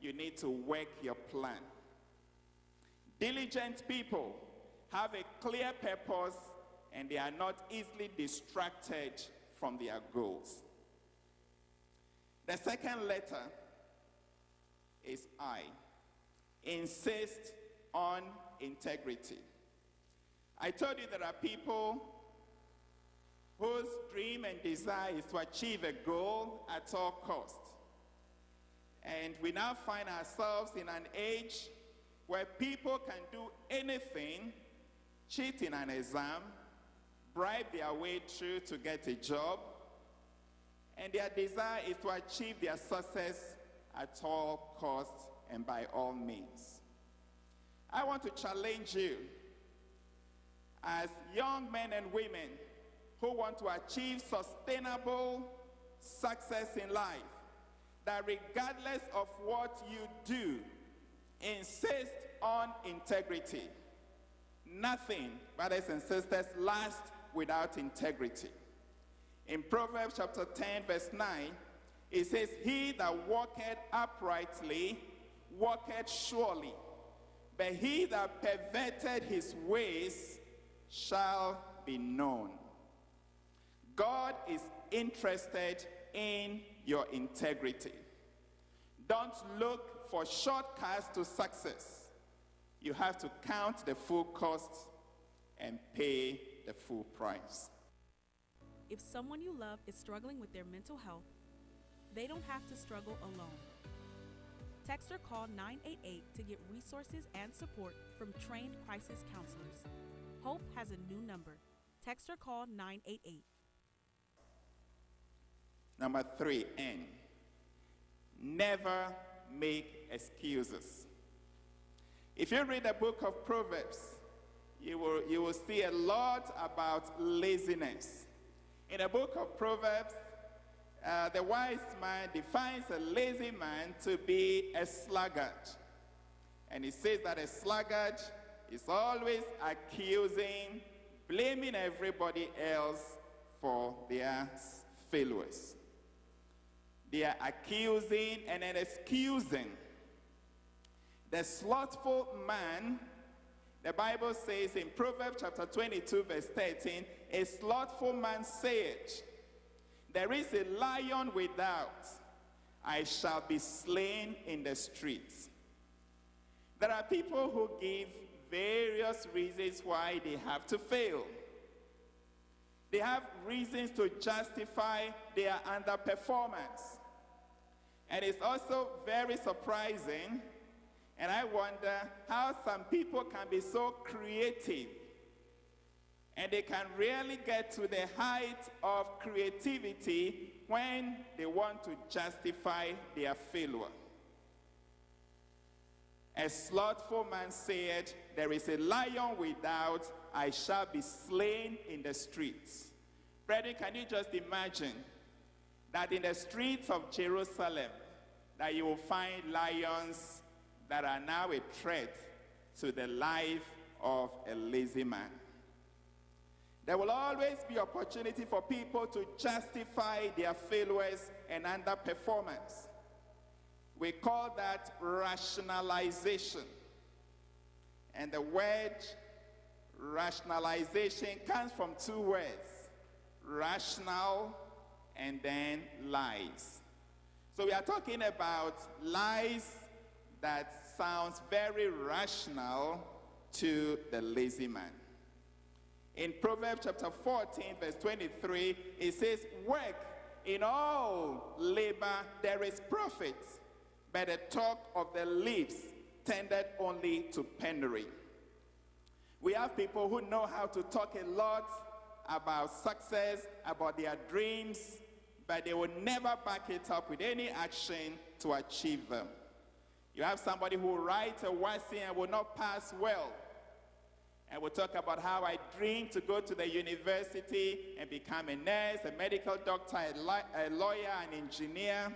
[SPEAKER 10] you need to work your plan. Diligent people have a clear purpose and they are not easily distracted from their goals. The second letter is I. Insist on integrity. I told you there are people whose dream and desire is to achieve a goal at all costs. And we now find ourselves in an age where people can do anything, cheat in an exam, bribe their way through to get a job, and their desire is to achieve their success at all costs and by all means. I want to challenge you as young men and women who want to achieve sustainable success in life that regardless of what you do, insist on integrity. Nothing, brothers and sisters, lasts without integrity. In Proverbs chapter 10, verse 9, it says, He that walketh uprightly walketh surely, but he that perverted his ways shall be known. God is interested in your integrity. Don't look for shortcuts to success. You have to count the full cost and pay the full price.
[SPEAKER 1] If someone you love is struggling with their mental health, they don't have to struggle alone. Text or call 988 to get resources and support from trained crisis counselors. Hope has a new number. Text or call 988.
[SPEAKER 10] Number three, N. Never make excuses. If you read the book of Proverbs, you will, you will see a lot about laziness. In the book of Proverbs, uh, the wise man defines a lazy man to be a sluggard. And he says that a sluggard is always accusing, blaming everybody else for their failures. They are accusing and then excusing. The slothful man, the Bible says in Proverbs chapter 22, verse 13, a slothful man saith, There is a lion without, I shall be slain in the streets. There are people who give various reasons why they have to fail. They have reasons to justify their underperformance. And it's also very surprising, and I wonder how some people can be so creative and they can really get to the height of creativity when they want to justify their failure. A slothful man said, There is a lion without, I shall be slain in the streets. Brethren, can you just imagine that in the streets of Jerusalem, that you will find lions that are now a threat to the life of a lazy man. There will always be opportunity for people to justify their failures and underperformance. We call that rationalization. And the word rationalization comes from two words rational and then lies. So we are talking about lies that sounds very rational to the lazy man. In Proverbs chapter 14, verse 23, it says, Work in all labor there is profit, but the talk of the lips tended only to penury. We have people who know how to talk a lot about success, about their dreams, but they will never back it up with any action to achieve them. You have somebody who writes a WASSCE and will not pass well. And we'll talk about how I dream to go to the university and become a nurse, a medical doctor, a, a lawyer, an engineer,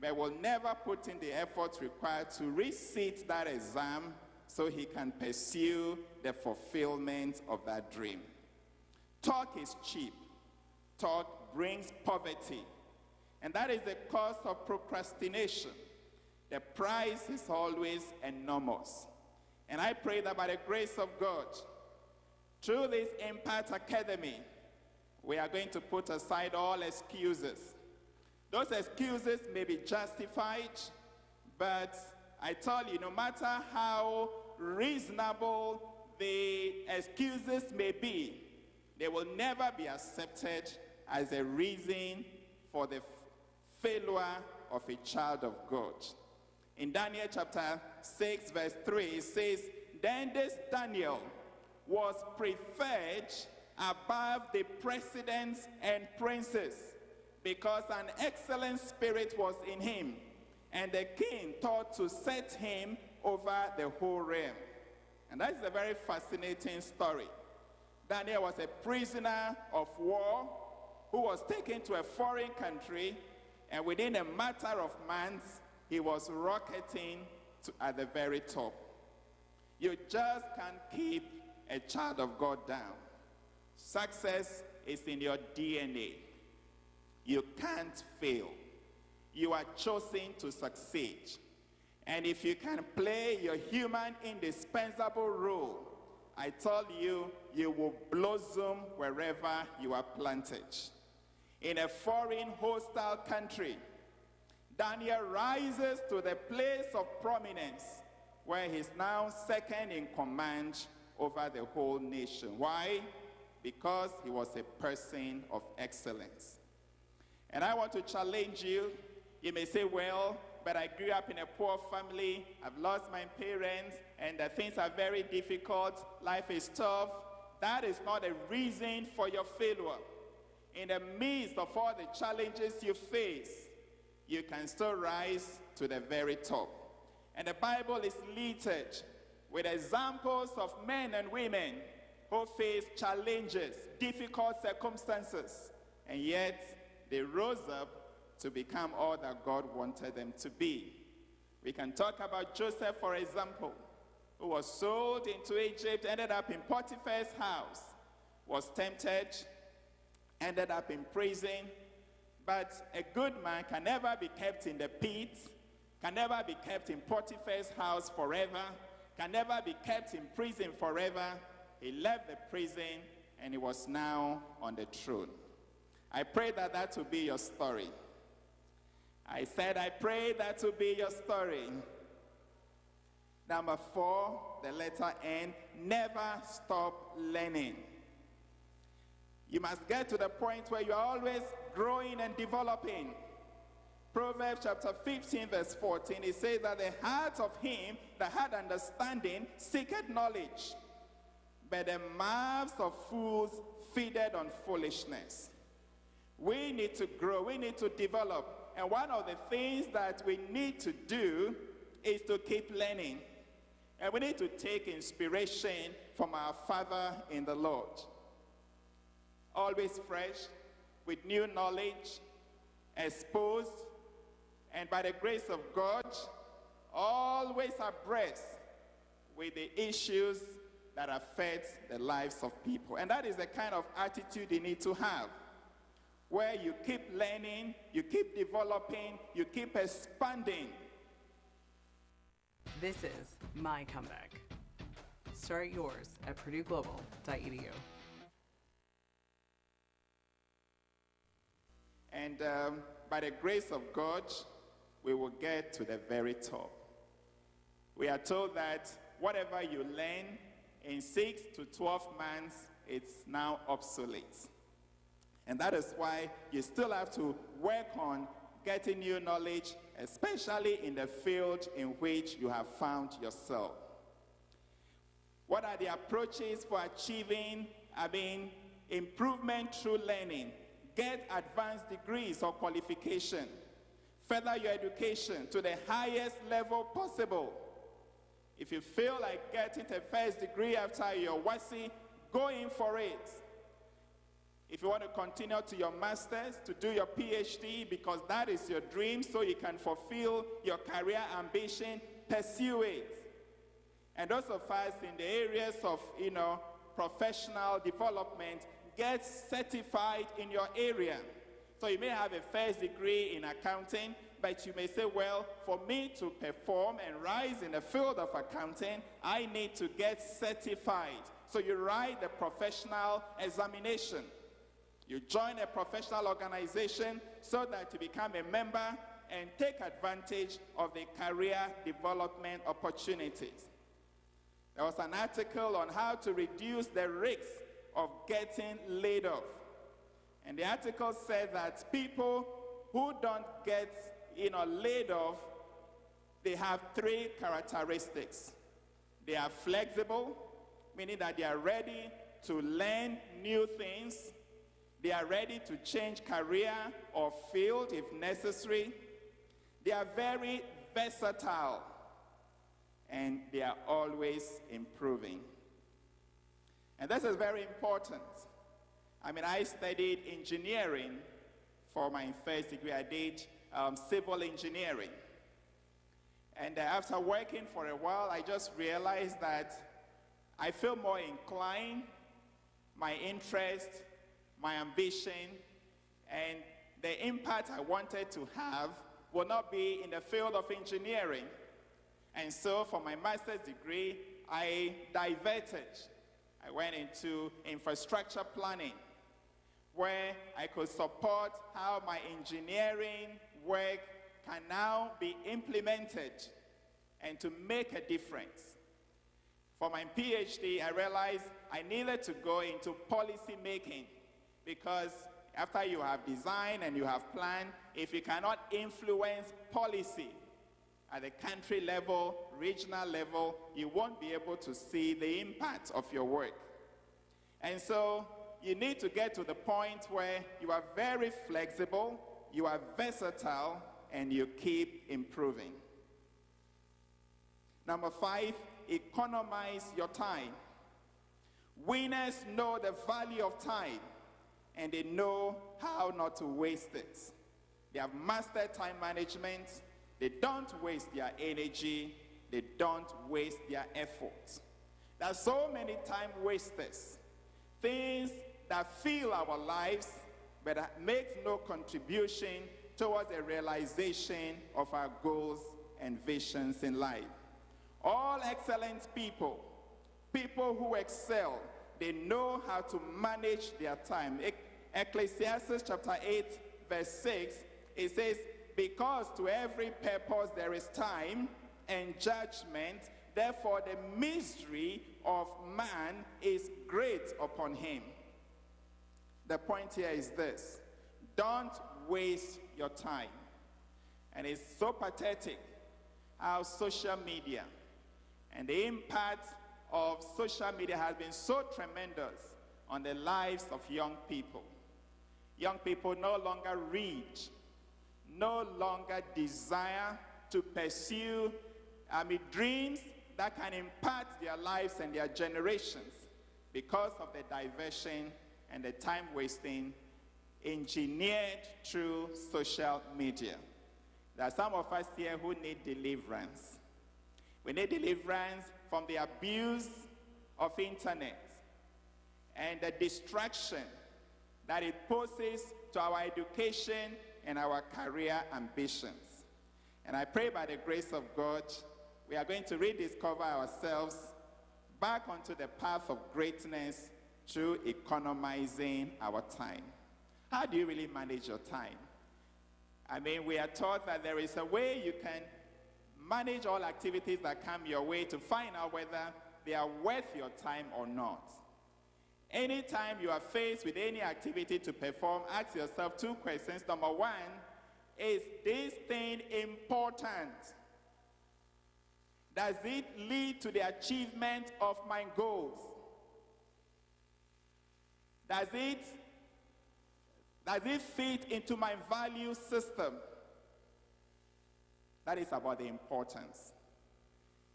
[SPEAKER 10] but will never put in the effort required to resit that exam so he can pursue the fulfillment of that dream. Talk is cheap. Talk brings poverty. And that is the cost of procrastination. The price is always enormous. And I pray that by the grace of God, through this Impact Academy, we are going to put aside all excuses. Those excuses may be justified, but I tell you, no matter how reasonable the excuses may be, they will never be accepted as a reason for the failure of a child of God. In Daniel chapter 6, verse 3, it says, Then this Daniel was preferred above the presidents and princes because an excellent spirit was in him, and the king thought to set him over the whole realm. And that is a very fascinating story. Daniel was a prisoner of war who was taken to a foreign country, and within a matter of months, he was rocketing to, at the very top. You just can't keep a child of God down. Success is in your DNA. You can't fail. You are chosen to succeed. And if you can play your human indispensable role, I tell you, you will blossom wherever you are planted. In a foreign hostile country, Daniel rises to the place of prominence where he's now second in command over the whole nation. Why? Because he was a person of excellence. And I want to challenge you. You may say, well, but I grew up in a poor family. I've lost my parents, and the things are very difficult. Life is tough. That is not a reason for your failure. In the midst of all the challenges you face, you can still rise to the very top. And the Bible is littered with examples of men and women who faced challenges, difficult circumstances, and yet they rose up to become all that God wanted them to be. We can talk about Joseph, for example, who was sold into Egypt, ended up in Potiphar's house, was tempted, ended up in prison, but a good man can never be kept in the pit, can never be kept in Potiphar's house forever, can never be kept in prison forever. He left the prison and he was now on the throne. I pray that that will be your story. I said, I pray that will be your story. Number four, the letter N, never stop learning. You must get to the point where you're always growing and developing. Proverbs chapter 15, verse 14, it says that the heart of him that had understanding seeketh knowledge, but the mouths of fools feeded on foolishness. We need to grow, we need to develop. And one of the things that we need to do is to keep learning. And we need to take inspiration from our Father in the Lord. Always fresh, with new knowledge, exposed, and by the grace of God, always abreast with the issues that affect the lives of people. And that is the kind of attitude you need to have, where you keep learning, you keep developing, you keep expanding.
[SPEAKER 15] This is my comeback. Start yours at purdueglobal.edu.
[SPEAKER 10] And um, by the grace of God, we will get to the very top. We are told that whatever you learn in 6 to 12 months, it's now obsolete. And that is why you still have to work on getting new knowledge, especially in the field in which you have found yourself. What are the approaches for achieving, I mean, improvement through learning? Get advanced degrees or qualification. Further your education to the highest level possible. If you feel like getting a first degree after your WASSCE, go in for it. If you want to continue to your master's, to do your PhD, because that is your dream, so you can fulfill your career ambition, pursue it. And of us in the areas of, you know, professional development, get certified in your area. So you may have a first degree in accounting, but you may say, well, for me to perform and rise in the field of accounting, I need to get certified. So you write the professional examination. You join a professional organization so that you become a member and take advantage of the career development opportunities. There was an article on how to reduce the risks of getting laid off. And the article said that people who don't get you know, laid off, they have three characteristics. They are flexible, meaning that they are ready to learn new things. They are ready to change career or field if necessary. They are very versatile and they are always improving. And this is very important. I mean, I studied engineering for my first degree. I did um, civil engineering. And uh, after working for a while, I just realized that I feel more inclined, my interest, my ambition, and the impact I wanted to have will not be in the field of engineering. And so for my master's degree, I diverted. I went into infrastructure planning, where I could support how my engineering work can now be implemented and to make a difference. For my PhD, I realized I needed to go into policy making because after you have designed and you have planned, if you cannot influence policy at the country level, regional level, you won't be able to see the impact of your work. And so you need to get to the point where you are very flexible, you are versatile, and you keep improving. Number five, economize your time. Winners know the value of time and they know how not to waste it. They have mastered time management. They don't waste their energy. They don't waste their efforts. There are so many time wasters. Things that fill our lives but that makes no contribution towards the realization of our goals and visions in life. All excellent people, people who excel, they know how to manage their time. Ecclesiastes chapter 8, verse 6, it says, Because to every purpose there is time and judgment, therefore the misery of man is great upon him. The point here is this don't waste your time. And it's so pathetic how social media and the impact of social media has been so tremendous on the lives of young people. Young people no longer read, no longer desire to pursue I mean, dreams that can impact their lives and their generations because of the diversion and the time wasting engineered through social media. There are some of us here who need deliverance. We need deliverance from the abuse of internet and the distraction that it poses to our education and our career ambitions. And I pray by the grace of God, we are going to rediscover ourselves back onto the path of greatness through economizing our time. How do you really manage your time? I mean, we are taught that there is a way you can manage all activities that come your way to find out whether they are worth your time or not. Anytime you are faced with any activity to perform, ask yourself two questions. Number one, is this thing important? Does it lead to the achievement of my goals? Does it, does it fit into my value system? That is about the importance.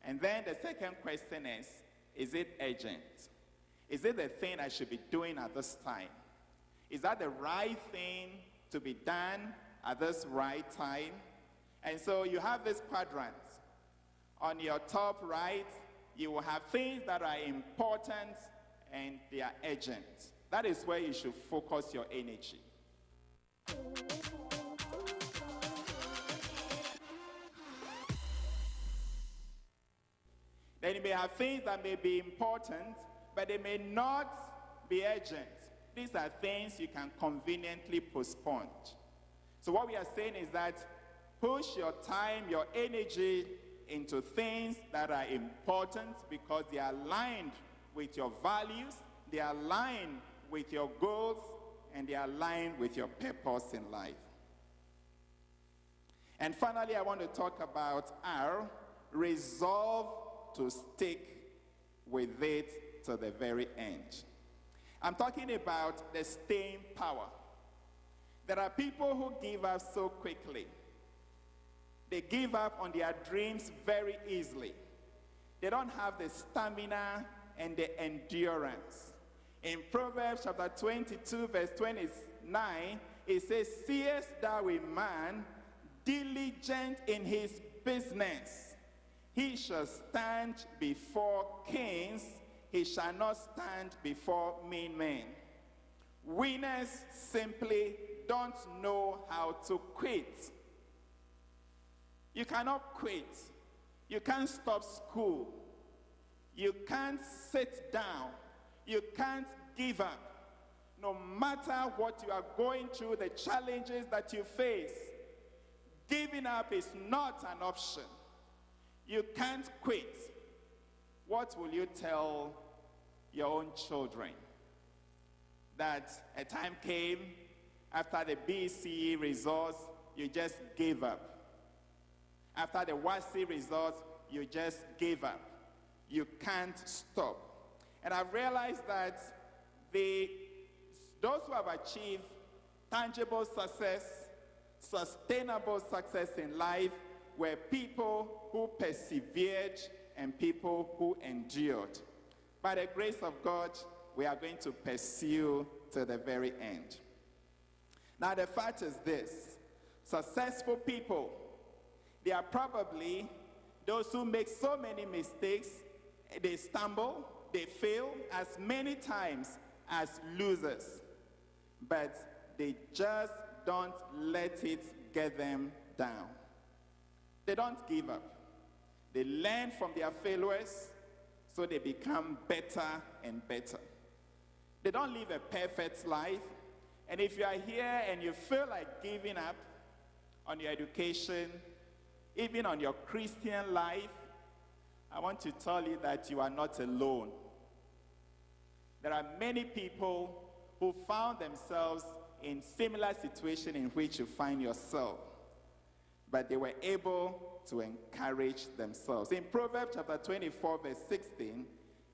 [SPEAKER 10] And then the second question is, is it urgent? Is it the thing I should be doing at this time? Is that the right thing to be done at this right time? And so you have this quadrant. On your top right, you will have things that are important and they are urgent. That is where you should focus your energy. Then you may have things that may be important, but they may not be urgent. These are things you can conveniently postpone. So what we are saying is that push your time, your energy into things that are important because they are aligned with your values, they are aligned with your goals, and they are aligned with your purpose in life. And finally, I want to talk about R, resolve to stick with it to the very end. I'm talking about the staying power. There are people who give up so quickly. They give up on their dreams very easily. They don't have the stamina and the endurance. In Proverbs chapter 22, verse 29, it says, Seest thou a man diligent in his business? He shall stand before kings, he shall not stand before mean men. Winners simply don't know how to quit. You cannot quit. You can't stop school. You can't sit down. You can't give up. No matter what you are going through, the challenges that you face, giving up is not an option. You can't quit. What will you tell your own children? That a time came after the BECE results, you just gave up. After the WASSCE results, you just gave up. You can't stop. And I've realized that the, those who have achieved tangible success, sustainable success in life, were people who persevered and people who endured. By the grace of God, we are going to pursue to the very end. Now, the fact is this successful people, they are probably those who make so many mistakes, they stumble, they fail as many times as losers, but they just don't let it get them down. They don't give up. They learn from their failures so they become better and better. They don't live a perfect life. And if you are here and you feel like giving up on your education, even on your Christian life, I want to tell you that you are not alone. There are many people who found themselves in similar situation in which you find yourself, but they were able to encourage themselves. In Proverbs chapter 24, verse 16,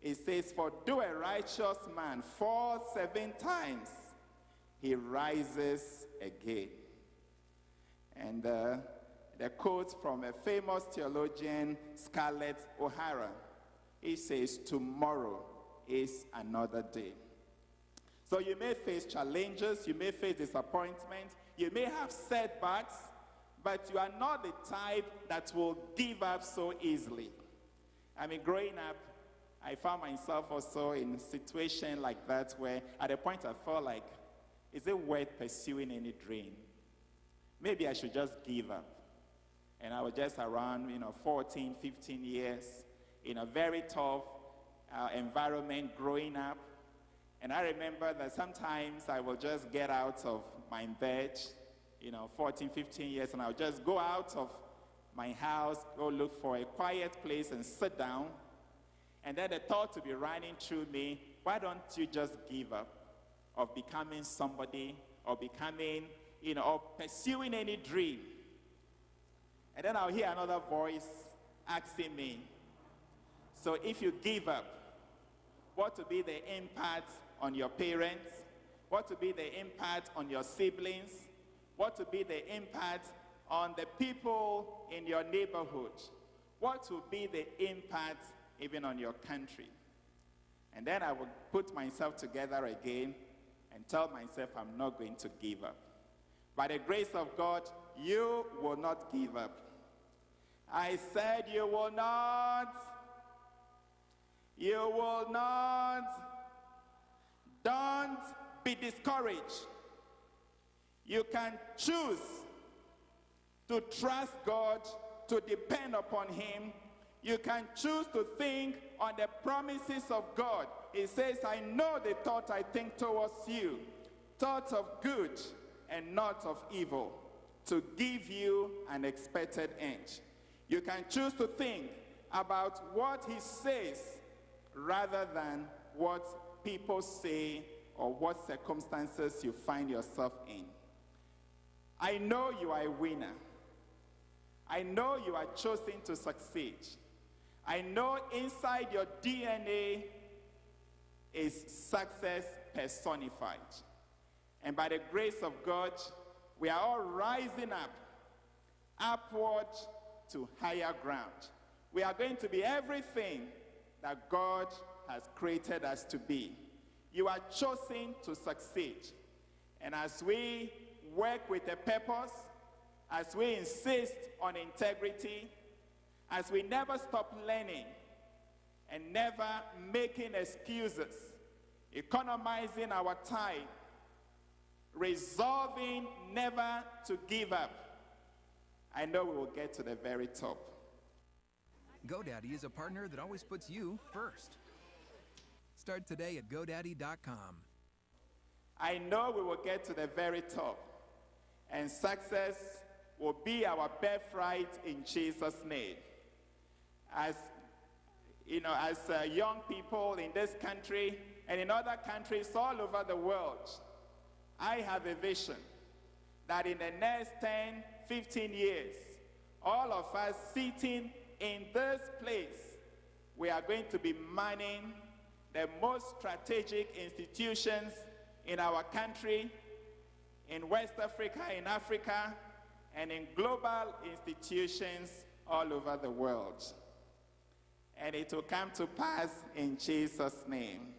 [SPEAKER 10] it says, For do a righteous man fall seven times, he rises again. And uh, the quote from a famous theologian, Scarlett O'Hara. He says, Tomorrow is another day. So you may face challenges, you may face disappointment, you may have setbacks, but you are not the type that will give up so easily. I mean, growing up, I found myself also in a situation like that where at a point I felt like, is it worth pursuing any dream? Maybe I should just give up. And I was just around, you know, 14, 15 years in a very tough uh, environment growing up. And I remember that sometimes I will just get out of my bed, you know, 14, 15 years, and I'll just go out of my house, go look for a quiet place and sit down. And then the thought to be running through me, why don't you just give up of becoming somebody or becoming, you know, or pursuing any dream? And then I'll hear another voice asking me, so if you give up, what will be the impact on your parents? What will be the impact on your siblings? What will be the impact on the people in your neighborhood? What will be the impact even on your country? And then I will put myself together again and tell myself I'm not going to give up. By the grace of God, you will not give up. I said you will not. You will not. Don't be discouraged. You can choose to trust God, to depend upon Him. You can choose to think on the promises of God. It says, I know the thought I think towards you, thoughts of good and not of evil, to give you an expected end. You can choose to think about what He says rather than what people say or what circumstances you find yourself in. I know you are a winner. I know you are chosen to succeed. I know inside your DNA is success personified. And by the grace of God, we are all rising up, upward to higher ground. We are going to be everything that God has created us to be. You are chosen to succeed. And as we work with a purpose, as we insist on integrity, as we never stop learning and never making excuses, economizing our time, resolving never to give up, I know we will get to the very top.
[SPEAKER 5] GoDaddy is a partner that always puts you first. Start today at GoDaddy.com.
[SPEAKER 10] I know we will get to the very top, and success will be our birthright in Jesus' name. As you know, as uh, young people in this country and in other countries all over the world, I have a vision that in the next 10, 15 years, all of us sitting in this place, we are going to be manning the most strategic institutions in our country, in West Africa, in Africa, and in global institutions all over the world. And it will come to pass in Jesus' name.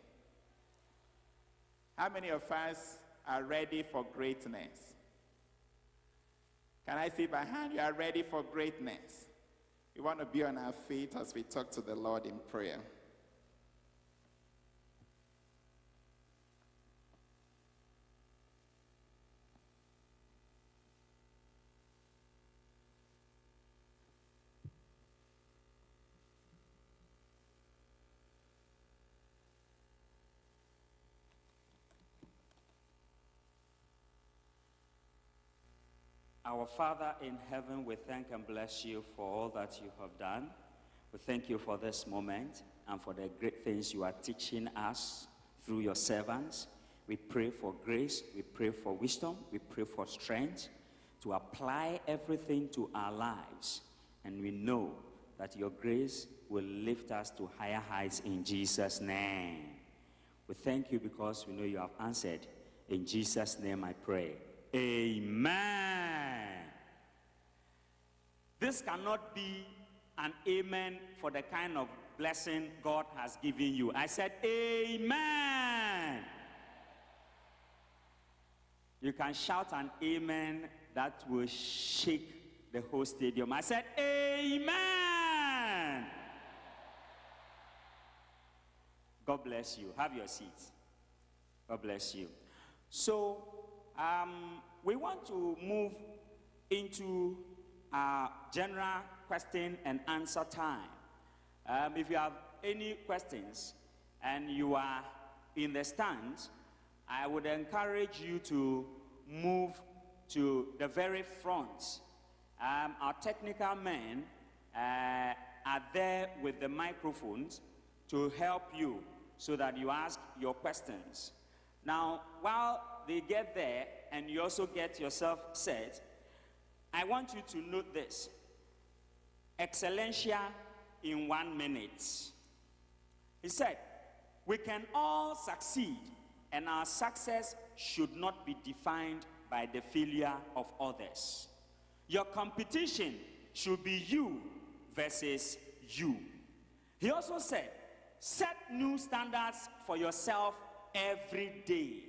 [SPEAKER 10] How many of us are ready for greatness? Can I see by hand? You are ready for greatness. We want to be on our feet as we talk to the Lord in prayer.
[SPEAKER 9] Our Father in heaven, we thank and bless you for all that you have done. We thank you for this moment and for the great things you are teaching us through your servants. We pray for grace, we pray for wisdom, we pray for strength to apply everything to our lives. And we know that your grace will lift us to higher heights in Jesus' name. We thank you because we know you have answered. In Jesus' name I pray. Amen. This cannot be an amen for the kind of blessing God has given you. I said, Amen. You can shout an amen that will shake the whole stadium. I said, Amen. God bless you. Have your seats. God bless you. So, um, we want to move into our general question and answer time. Um, if you have any questions and you are in the stands, I would encourage you to move to the very front. Um, our technical men uh, are there with the microphones to help you so that you ask your questions. Now, while they get there and you also get yourself set, I want you to note this. Excellencia in one minute. He said, We can all succeed, and our success should not be defined by the failure of others. Your competition should be you versus you. He also said, Set new standards for yourself every day.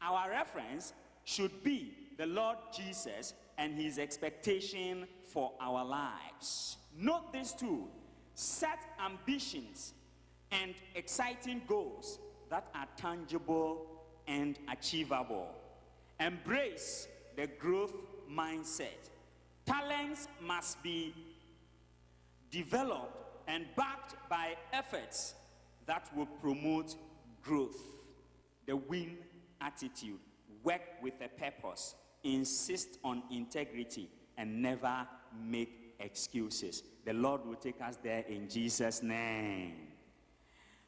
[SPEAKER 9] Our reference should be the Lord Jesus and his expectation for our lives. Note this too set ambitions and exciting goals that are tangible and achievable. Embrace the growth mindset. Talents must be developed and backed by efforts that will promote growth. The win attitude. Work with a purpose. Insist on integrity and never make excuses. The Lord will take us there in Jesus' name.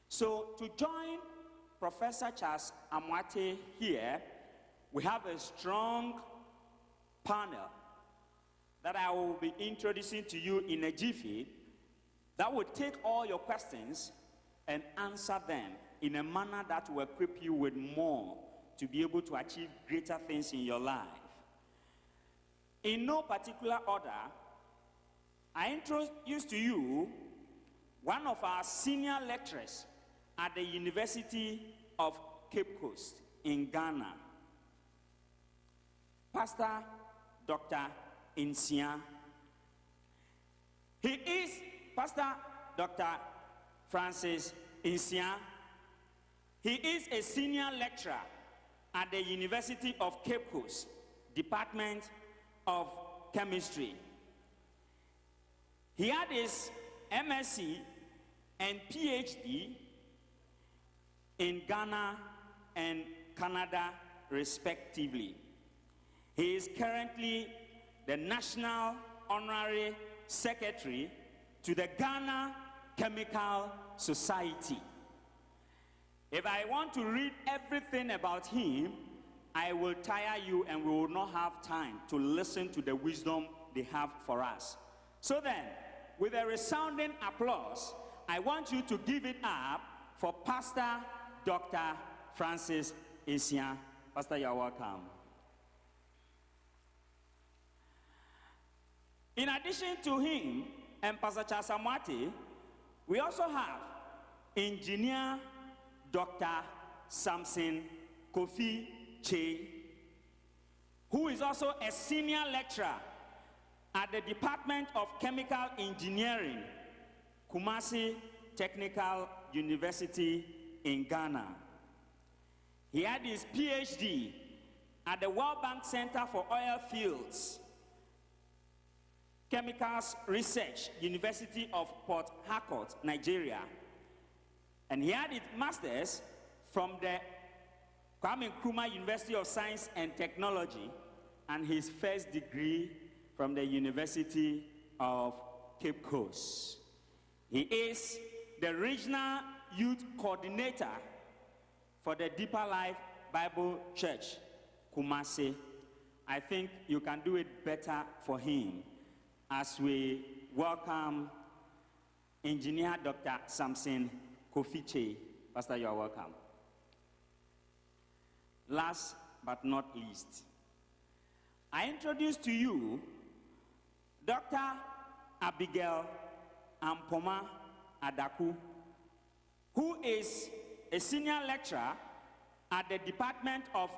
[SPEAKER 9] So, to join Professor Charles Amoatey here, we have a strong panel that I will be introducing to you in a jiffy that will take all your questions and answer them in a manner that will equip you with more to be able to achieve greater things in your life. In no particular order, I introduce to you one of our senior lecturers at the University of Cape Coast in Ghana, Pastor Dr. Nsia. He is Pastor Dr. Francis Nsia. He is a senior lecturer at the University of Cape Coast, Department of Chemistry. He had his MSc and PhD in Ghana and Canada, respectively. He is currently the National Honorary Secretary to the Ghana Chemical Society. If I want to read everything about him, I will tire you and we will not have time to listen to the wisdom they have for us. So then, with a resounding applause, I want you to give it up for Pastor Dr. Francis Nsia. Pastor, you're welcome. In addition to him and Pastor Charles Amoatey, we also have engineer Dr. Samson Kofi Che, who is also a senior lecturer at the Department of Chemical Engineering, Kumasi Technical University in Ghana. He had his PhD at the World Bank Center for Oil Fields, Chemicals Research, University of Port Harcourt, Nigeria. And he had his master's from the Kwame Nkrumah University of Science and Technology and his first degree from the University of Cape Coast. He is the regional youth coordinator for the Deeper Life Bible Church, Kumasi. I think you can do it better for him as we welcome Engineer Dr. Samson Kofi Che. Pastor, you are welcome. Last but not least, I introduce to you Dr. Abigail Ampoma Adaku, who is a senior lecturer at the Department of